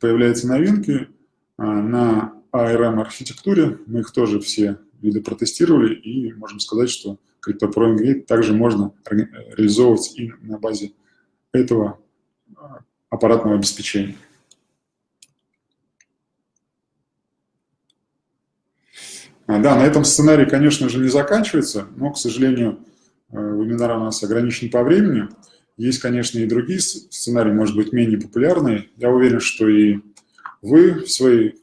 появляются новинки а, на ARM-архитектуре. Мы их тоже все виды протестировали и можем сказать, что CryptoPro также можно реализовывать и на базе этого а, аппаратного обеспечения. А, да, на этом сценарий, конечно же, не заканчивается, но, к сожалению, э, вебинар у нас ограничен по времени. Есть, конечно, и другие сценарии, может быть, менее популярные. Я уверен, что и вы в своей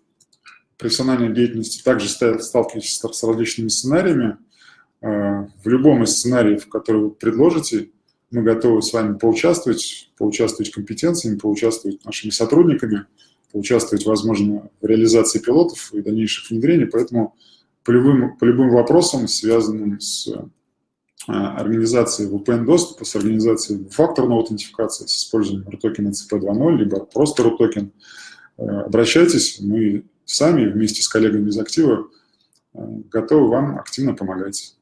профессиональной деятельности также сталкиваетесь с различными сценариями. Э, в любом из сценариев, которые вы предложите, мы готовы с вами поучаствовать, поучаствовать компетенциями, поучаствовать нашими сотрудниками, поучаствовать, возможно, в реализации пилотов и дальнейших внедрений. Поэтому по любым, по любым вопросам, связанным с э, организацией VPN-доступа, с организацией факторной аутентификации, с использованием RUTOKEN CP2.0, либо просто RUTOKEN, э, обращайтесь, мы сами вместе с коллегами из актива готовы вам активно помогать.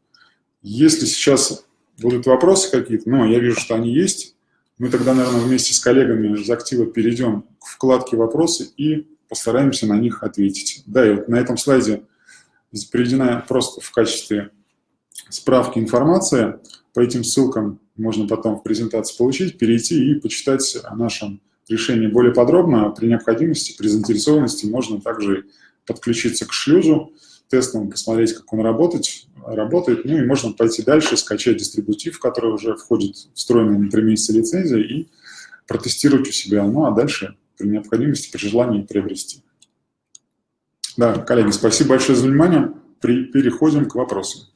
Если сейчас будут вопросы какие-то, ну, я вижу, что они есть, мы тогда, наверное, вместе с коллегами из актива перейдем к вкладке «Вопросы» и постараемся на них ответить. Да, и вот на этом слайде приведена просто в качестве справки информация. По этим ссылкам можно потом в презентации получить, перейти и почитать о нашем решении более подробно. При необходимости, при заинтересованности можно также подключиться к шлюзу тестом, посмотреть, как он работает, работает, ну и можно пойти дальше, скачать дистрибутив, который уже входит в встроенную на 3 месяца лицензия и протестировать у себя, ну а дальше при необходимости, при желании приобрести. Да, коллеги, спасибо большое за внимание. При, переходим к вопросам.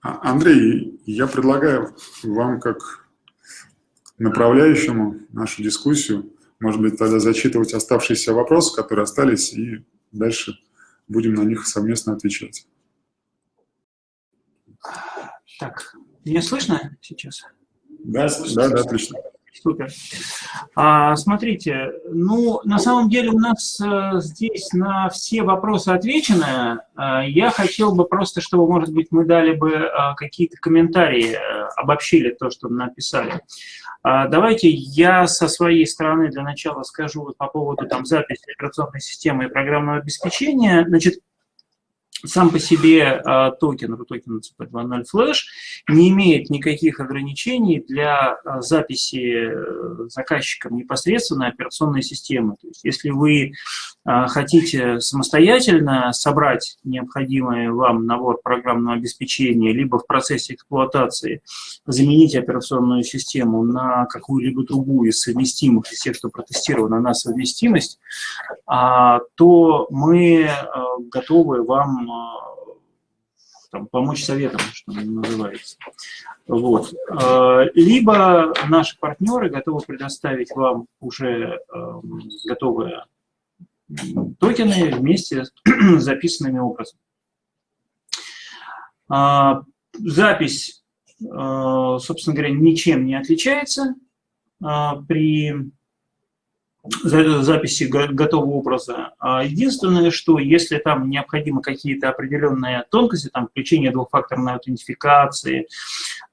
Андрей, я предлагаю вам как направляющему нашу дискуссию, может быть, тогда зачитывать оставшиеся вопросы, которые остались, и дальше будем на них совместно отвечать. Так, меня слышно сейчас? Да, да, да, отлично. Супер. А, смотрите, ну, на самом деле у нас а, здесь на все вопросы отвечено. А, я хотел бы просто, чтобы, может быть, мы дали бы а, какие-то комментарии, а, обобщили то, что написали. А, давайте я со своей стороны для начала скажу вот по поводу там, записи операционной системы и программного обеспечения. Значит, сам по себе э, токен, RUTOKEN CP2.0 Flash не имеет никаких ограничений для э, записи э, заказчиком непосредственно операционной системы. То есть, если вы хотите самостоятельно собрать необходимый вам набор программного обеспечения, либо в процессе эксплуатации заменить операционную систему на какую-либо другую из совместимых, из тех, что протестировано на совместимость, э, то мы э, готовы вам там, помочь советам, что называется. Вот. А, либо наши партнеры готовы предоставить вам уже эм, готовые токены вместе с записанными образом. А, запись, э, собственно говоря, ничем не отличается а, при записи готового образа. А единственное, что если там необходимы какие-то определенные тонкости, там включение двухфакторной аутентификации, а,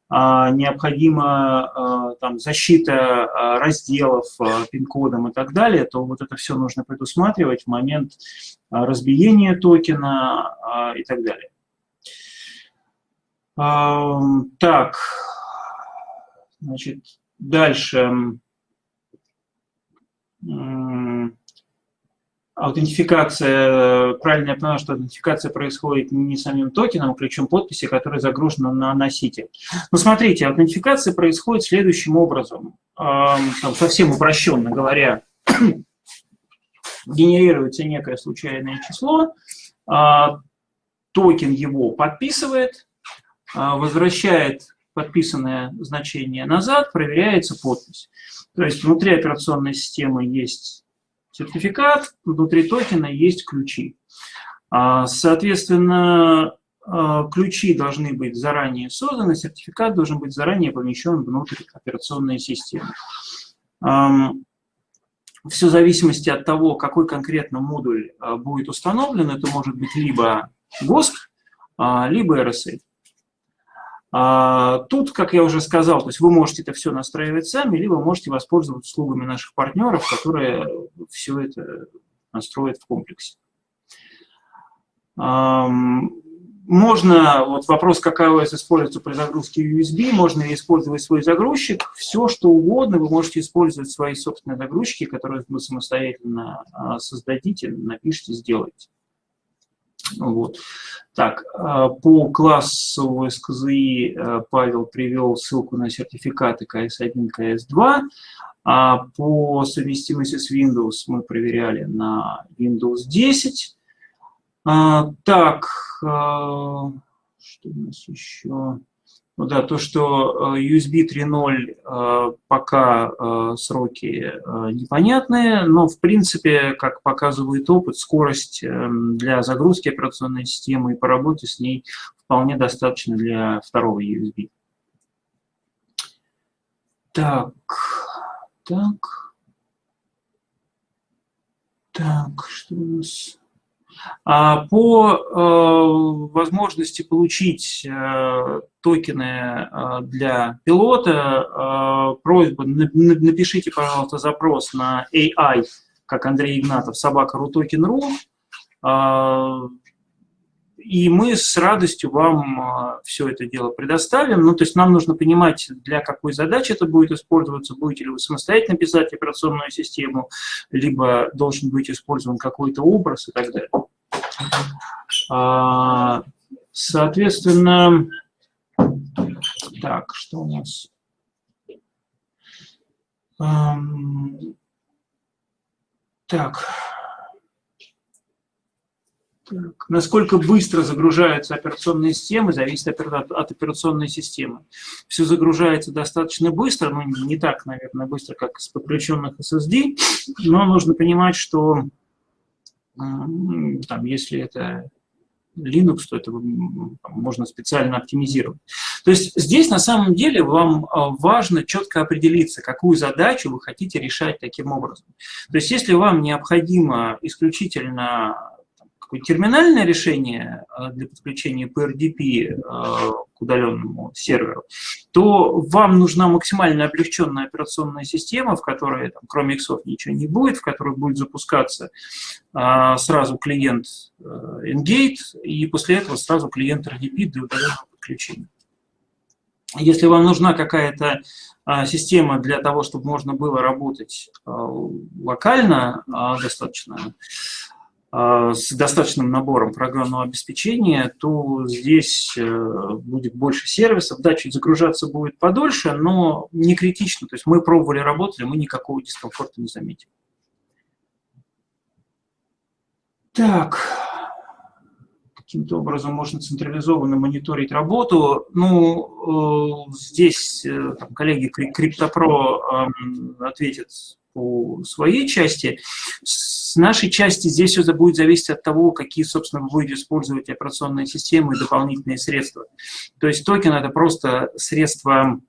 необходима а, там, защита разделов пин-кодом и так далее, то вот это все нужно предусматривать в момент разбиения токена и так далее. Так, значит, дальше аутентификация, правильно я понимаю, что аутентификация происходит не самим токеном, а ключом подписи, который загружен на носитель. Ну, смотрите, аутентификация происходит следующим образом, там, совсем упрощенно говоря, генерируется некое случайное число, а, токен его подписывает, а, возвращает подписанное значение назад, проверяется подпись. То есть внутри операционной системы есть сертификат, внутри токена есть ключи. А, соответственно, а, ключи должны быть заранее созданы, сертификат должен быть заранее помещен внутрь операционной системы. Все в зависимости от того, какой конкретно модуль а, будет установлен, это может быть либо GOST, либо RSA. А, тут, как я уже сказал, то есть вы можете это все настраивать сами, либо можете воспользоваться услугами наших партнеров, которые все это настроят в комплексе. Можно, вот вопрос, какая ОС используется при загрузке USB, можно ли использовать свой загрузчик, все что угодно, вы можете использовать свои собственные загрузчики, которые вы самостоятельно а, создадите, напишите, сделайте. Вот. Так, а, по классу СКЗИ а, Павел привел ссылку на сертификаты КС1, КС2. А по совместимости с Windows мы проверяли на Windows 10. А, так, что у нас еще? Ну да, то, что э, USB 3.0 э, пока э, сроки непонятные, но в принципе, как показывает опыт, скорость для загрузки операционной системы и по работе с ней вполне достаточно для второго USB. Так, так, так, что у нас... А по э, возможности получить э, токены э, для пилота, просьба, напишите, пожалуйста, запрос на AI, как Андрей Игнатов, собака рутокен.ру, и мы с радостью вам все это дело предоставим. Ну, то есть нам нужно понимать, для какой задачи это будет использоваться, будете ли вы самостоятельно писать операционную систему, либо должен быть использован какой-то образ и так далее. А, соответственно, так, что у нас? Так. Насколько быстро загружаются операционные системы, зависит от, от операционной системы. Все загружается достаточно быстро, но не так, наверное, быстро, как с подключенных SSD, но нужно понимать, что там, если это Linux, то это можно специально оптимизировать. То есть здесь на самом деле вам а, важно четко определиться, какую задачу вы хотите решать таким образом. То есть если вам необходимо исключительно терминальное решение а, для подключения PRDP а, к удаленному серверу, то вам нужна максимально облегченная операционная система, в которой, там, кроме иксов, ничего не будет, в которой будет запускаться а, сразу клиент Engate, и после этого сразу клиент RDP для удаленного подключения. Если вам нужна какая-то система для того, чтобы можно было работать локально достаточно, с достаточным набором программного обеспечения, то здесь э, будет больше сервисов. Да, чуть загружаться будет подольше, но не критично. То есть мы пробовали, работали, мы никакого дискомфорта не заметили. Так, каким-то образом можно централизованно мониторить работу. Ну, э, здесь э, там, коллеги Криптопро э, ответят по своей части. Нашей части здесь все будет зависеть от того, какие, собственно, вы будете использовать операционные системы и дополнительные средства. То есть токен – это просто средство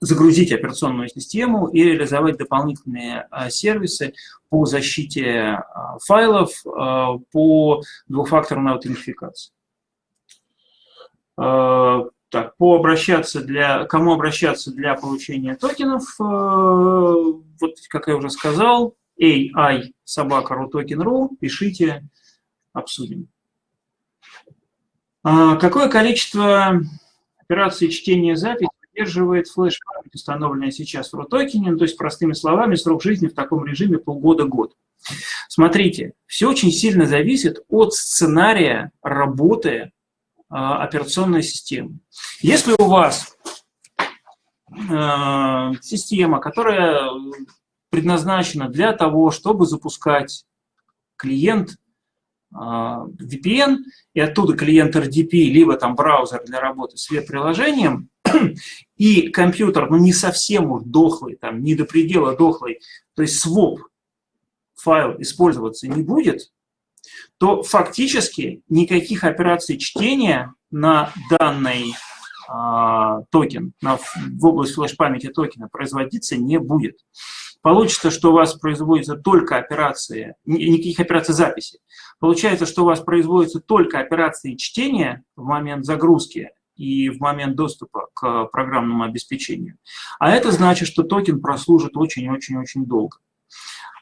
загрузить операционную систему и реализовать дополнительные а, сервисы по защите а, файлов, а, по двухфакторной аутентификации. Так, по обращаться для, кому обращаться для получения токенов, вот как я уже сказал, AI собака token.ru, пишите, обсудим. Какое количество операций чтения записи поддерживает флеш-память, установленная сейчас в RUTOKEN, то есть, простыми словами, срок жизни в таком режиме полгода-год. Смотрите, все очень сильно зависит от сценария работы э, операционной системы. Если у вас э, система, которая предназначена для того, чтобы запускать клиент э, VPN, и оттуда клиент RDP, либо там браузер для работы с веб-приложением, и компьютер, ну, не совсем уж дохлый, там, не до предела дохлый, то есть своп файл использоваться не будет, то фактически никаких операций чтения на данный а, токен, на, в область флеш-памяти токена производиться не будет. Получится, что у вас производятся только операции, никаких операций записи. Получается, что у вас производятся только операции чтения в момент загрузки и в момент доступа к программному обеспечению. А это значит, что токен прослужит очень-очень-очень долго.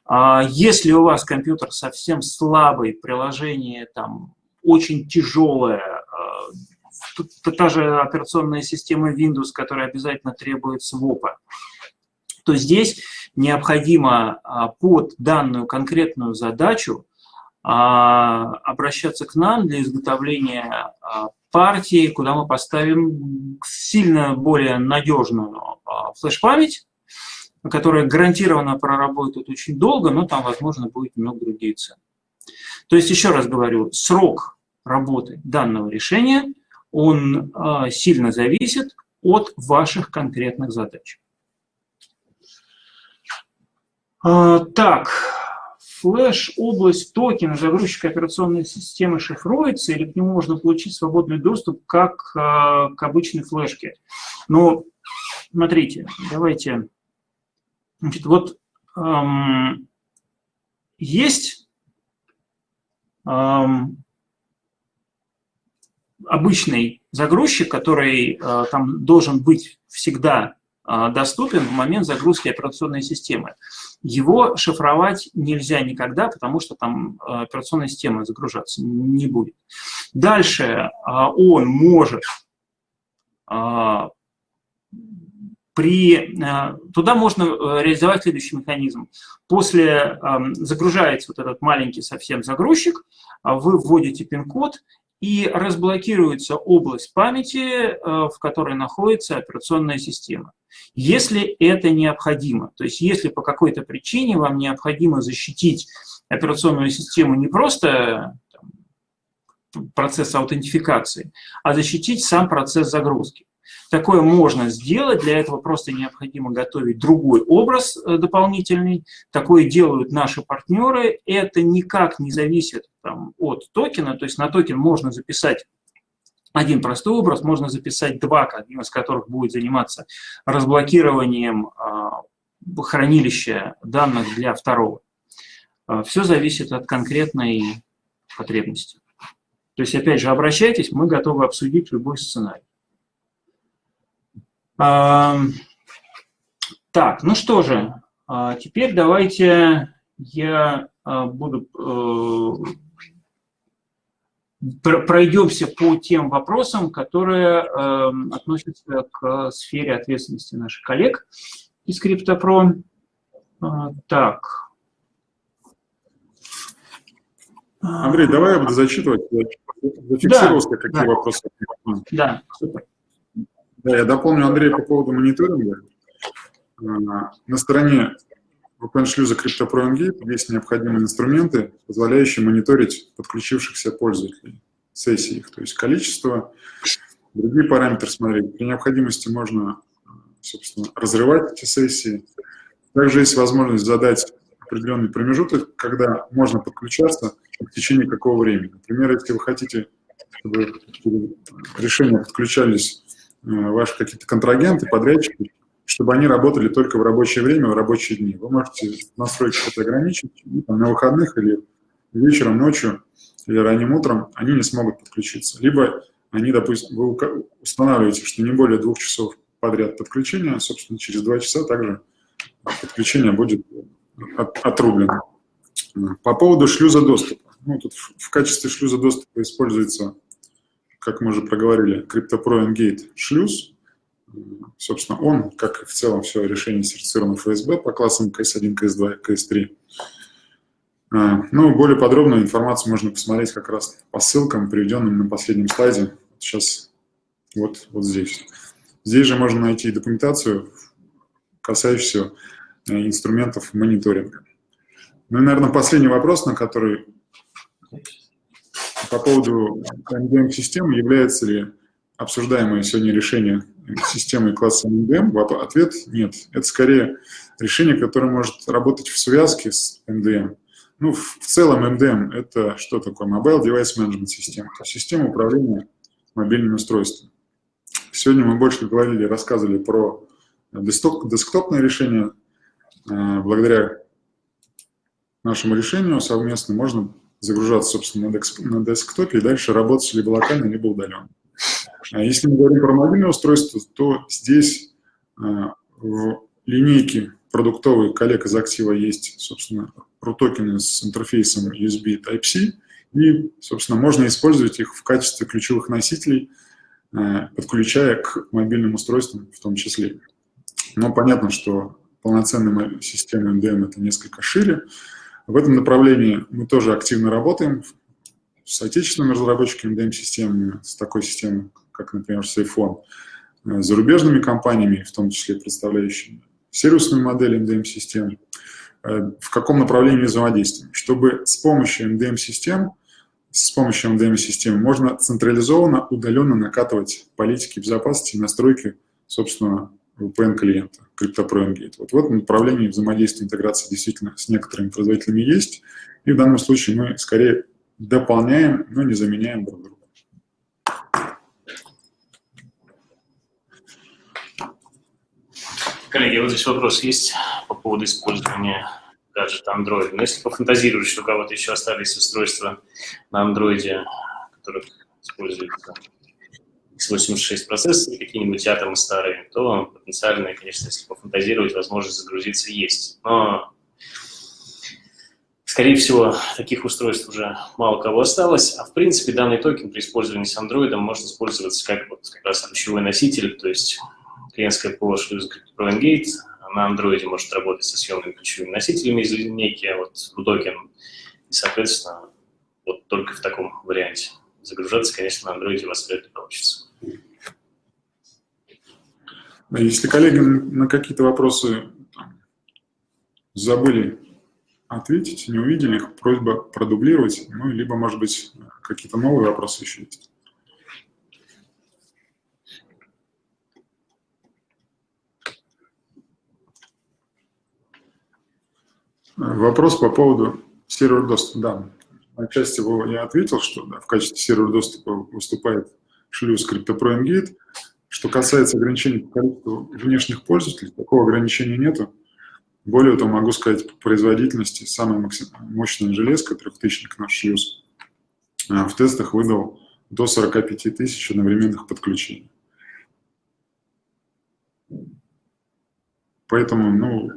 А если у вас компьютер совсем слабый, приложение там очень тяжелое, а, та же операционная система Windows, которая обязательно требует свопа, то здесь необходимо а, под данную конкретную задачу обращаться к нам для изготовления партии, куда мы поставим сильно более надежную а, флеш-память, которая гарантированно проработает очень долго, но там, возможно, будет немного другие цены. То есть, еще раз говорю, срок работы данного решения, он сильно зависит от ваших конкретных задач. Э, так, флеш, область, токен, загрузчик операционной системы шифруется, или к нему можно получить свободный доступ, как э, к обычной флешке. Но, смотрите, давайте, значит, вот эм, есть эм, обычный загрузчик, который э, там должен быть всегда доступен в момент загрузки операционной системы. Его шифровать нельзя никогда, потому что там э, операционная система загружаться не будет. Дальше а, он может а, при, туда можно э, реализовать следующий механизм. После загружается вот этот маленький совсем загрузчик, а вы вводите пин-код, и разблокируется область памяти, в которой находится операционная система. Если это необходимо, то есть если по какой-то причине вам необходимо защитить операционную систему не просто там, процесс аутентификации, а защитить сам процесс загрузки. Такое можно сделать, для этого просто необходимо готовить другой образ э, дополнительный. Такое делают наши партнеры. Это никак не зависит там, от токена, то есть на токен можно записать один простой образ, можно записать два, один из которых будет заниматься разблокированием а, хранилища данных для второго. А, Все зависит от конкретной потребности. То есть, опять же, обращайтесь, мы готовы обсудить любой сценарий. Так, ну что же, а, теперь давайте я а, буду э, пройдемся по тем вопросам, которые эм, относятся к сфере ответственности наших коллег из CryptoPro. А, так. Андрей, давай я буду зачитывать. Зафиксировался, да, какие да. вопросы. Да, супер. Да, я дополню Андрея по поводу мониторинга. А, на стороне VPN-шлюза CryptoPro Engate есть необходимые инструменты, позволяющие мониторить подключившихся пользователей, сессий их, то есть количество, другие параметры смотреть. При необходимости можно, собственно, разрывать эти сессии. Также есть возможность задать определенный промежуток, когда можно подключаться в течение какого времени. Например, если вы хотите, чтобы решения подключались Э, ваши какие-то контрагенты, подрядчики, чтобы они работали только в рабочее время, в рабочие дни. Вы можете настройки это ограничить, там, на выходных или вечером, ночью или ранним утром они не смогут подключиться. Либо они, допустим, вы устанавливаете, что не более двух часов подряд подключения, собственно, через два часа также подключение будет от, отрублено. По поводу шлюза доступа. Ну, тут в качестве шлюза доступа используется как мы уже проговорили, CryptoPro шлюз. Собственно, он, как и в целом все решение сертифицировано ФСБ по классам CS1, CS2, CS3. Ну, более подробную информацию можно посмотреть как раз по ссылкам, приведенным на последнем слайде. Сейчас вот, вот здесь. Здесь же можно найти документацию, касающуюся э, инструментов мониторинга. Ну и, наверное, последний вопрос, на который по поводу MDM-системы, является ли обсуждаемое сегодня решение системы класса MDM, ответ – нет. Это скорее решение, которое может работать в связке с MDM. Ну, в целом MDM – это что такое? Mobile Device Management System, то есть система управления мобильными устройствами. Сегодня мы больше говорили, рассказывали про десктопное решение. Э, благодаря нашему решению совместно можно загружаться, собственно, на десктопе и дальше работать либо локально, либо удаленно. А если мы говорим про мобильное устройство, то здесь а, в линейке продуктовой коллег из актива есть, собственно, RUTOKEN с интерфейсом USB Type-C, и, собственно, можно использовать их в качестве ключевых носителей, а, подключая к мобильным устройствам в том числе. Но понятно, что полноценная система MDM – это несколько шире, в этом направлении мы тоже активно работаем. С отечественными разработчиками DEM-системами, с такой системой, как, например, с зарубежными компаниями, в том числе представляющими сервисную модель MDM-систем, э, в каком направлении взаимодействуем, чтобы с помощью MDM-систем, с помощью MDM-системы можно централизованно, удаленно накатывать политики безопасности и настройки, собственно, VPN-клиента, CryptoPro Engate. Вот в этом направлении взаимодействия интеграции действительно с некоторыми производителями есть, и в данном случае мы скорее дополняем, но не заменяем друг друга. Коллеги, вот здесь вопрос есть по поводу использования гаджета Android. Но если пофантазировать, что у кого-то еще остались устройства на Android, которых используется x86 процессоры, какие-нибудь атомы старые, то потенциально, конечно, если пофантазировать, возможность загрузиться есть. Но, скорее всего, таких устройств уже мало кого осталось. А в принципе, данный токен при использовании с Android может использоваться как вот как раз ключевой носитель, то есть клиентское ПО шлюз Pro NGate на Android может работать со съемными ключевыми носителями из линейки, а вот токен, и, соответственно, вот только в таком варианте. Загружаться, конечно, на Android у вас вряд ли получится. Если коллеги на какие-то вопросы забыли ответить, не увидели их, просьба продублировать, ну, либо, может быть, какие-то новые вопросы еще есть. Вопрос по поводу сервер доступа. Да, отчасти его я ответил, что да, в качестве сервера доступа выступает шлюз CryptoPro Engate. Что касается ограничений по количеству внешних пользователей, такого ограничения нету. Более того, могу сказать, по производительности самая мощная железка, трехтысячник наш шлюз, в тестах выдал до 45 тысяч одновременных подключений. Поэтому, ну,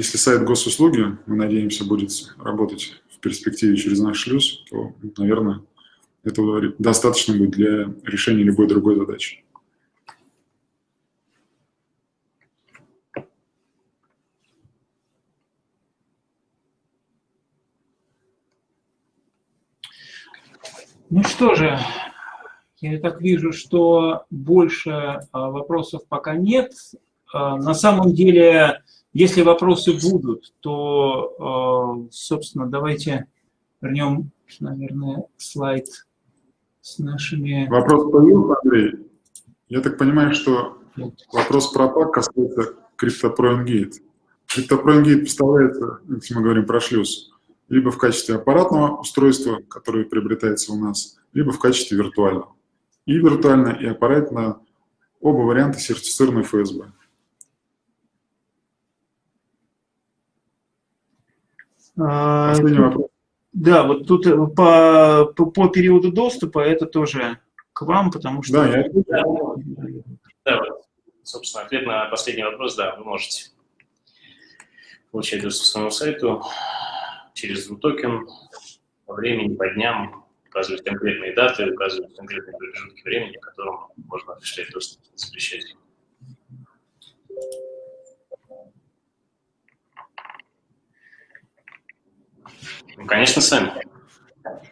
если сайт госуслуги, мы надеемся, будет работать в перспективе через наш шлюз, то, наверное, этого достаточно будет для решения любой другой задачи. Ну что же, я так вижу, что больше а, вопросов пока нет. А, на самом деле, если вопросы будут, то, а, собственно, давайте вернем, наверное, слайд с нашими... Вопрос появился, Андрей? Я так понимаю, что вопрос про пак касается CryptoPro Engate. CryptoPro Engate поставляется, если мы говорим про шлюз, либо в качестве аппаратного устройства, которое приобретается у нас, либо в качестве виртуального. И виртуально, и аппаратно оба варианта сертифицированы ФСБ. Последний вопрос. Да, вот тут э, по, по, по периоду доступа это тоже к вам, потому что... Да, я... да, да вот, собственно, ответ на последний вопрос, да, вы можете получать доступ к своему сайту через токен по времени, по дням, указывать конкретные даты, указывать конкретные промежутки времени, в котором можно осуществлять доступ, запрещать. Ну, конечно, сами.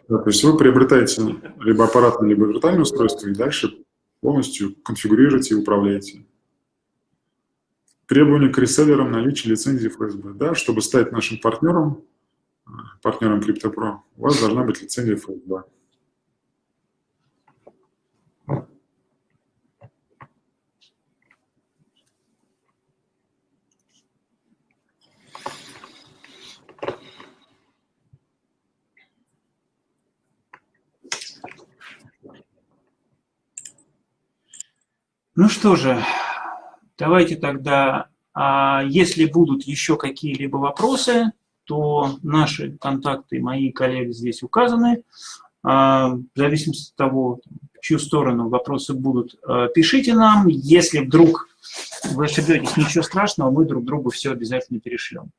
Да, то есть вы приобретаете либо аппаратное, либо виртуальное устройство и дальше полностью конфигурируете и управляете. Требования к реселлерам наличия лицензии ФСБ. Да, чтобы стать нашим партнером, партнером CryptoPro, у вас должна быть лицензия FS2. Ну что же, давайте тогда, а, если будут еще какие-либо вопросы, то наши контакты, мои коллеги здесь указаны. А, в зависимости от того, в чью сторону вопросы будут, а, пишите нам. Если вдруг вы ошибетесь, ничего страшного, мы друг другу все обязательно перешлем.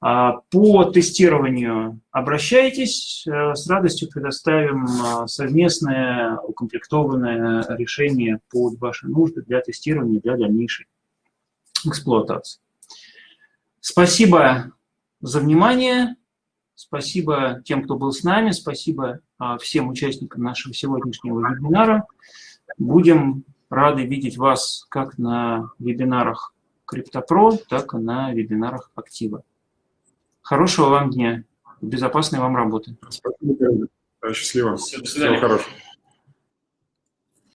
А, по тестированию обращайтесь, с радостью предоставим совместное укомплектованное решение под ваши нужды для тестирования, для дальнейшей эксплуатации. Спасибо за внимание. Спасибо тем, кто был с нами. Спасибо а, всем участникам нашего сегодняшнего вебинара. Будем рады видеть вас как на вебинарах CryptoPro, так и на вебинарах Актива. Хорошего вам дня. Безопасной вам работы. Спасибо. Счастливо. Всего хорошего.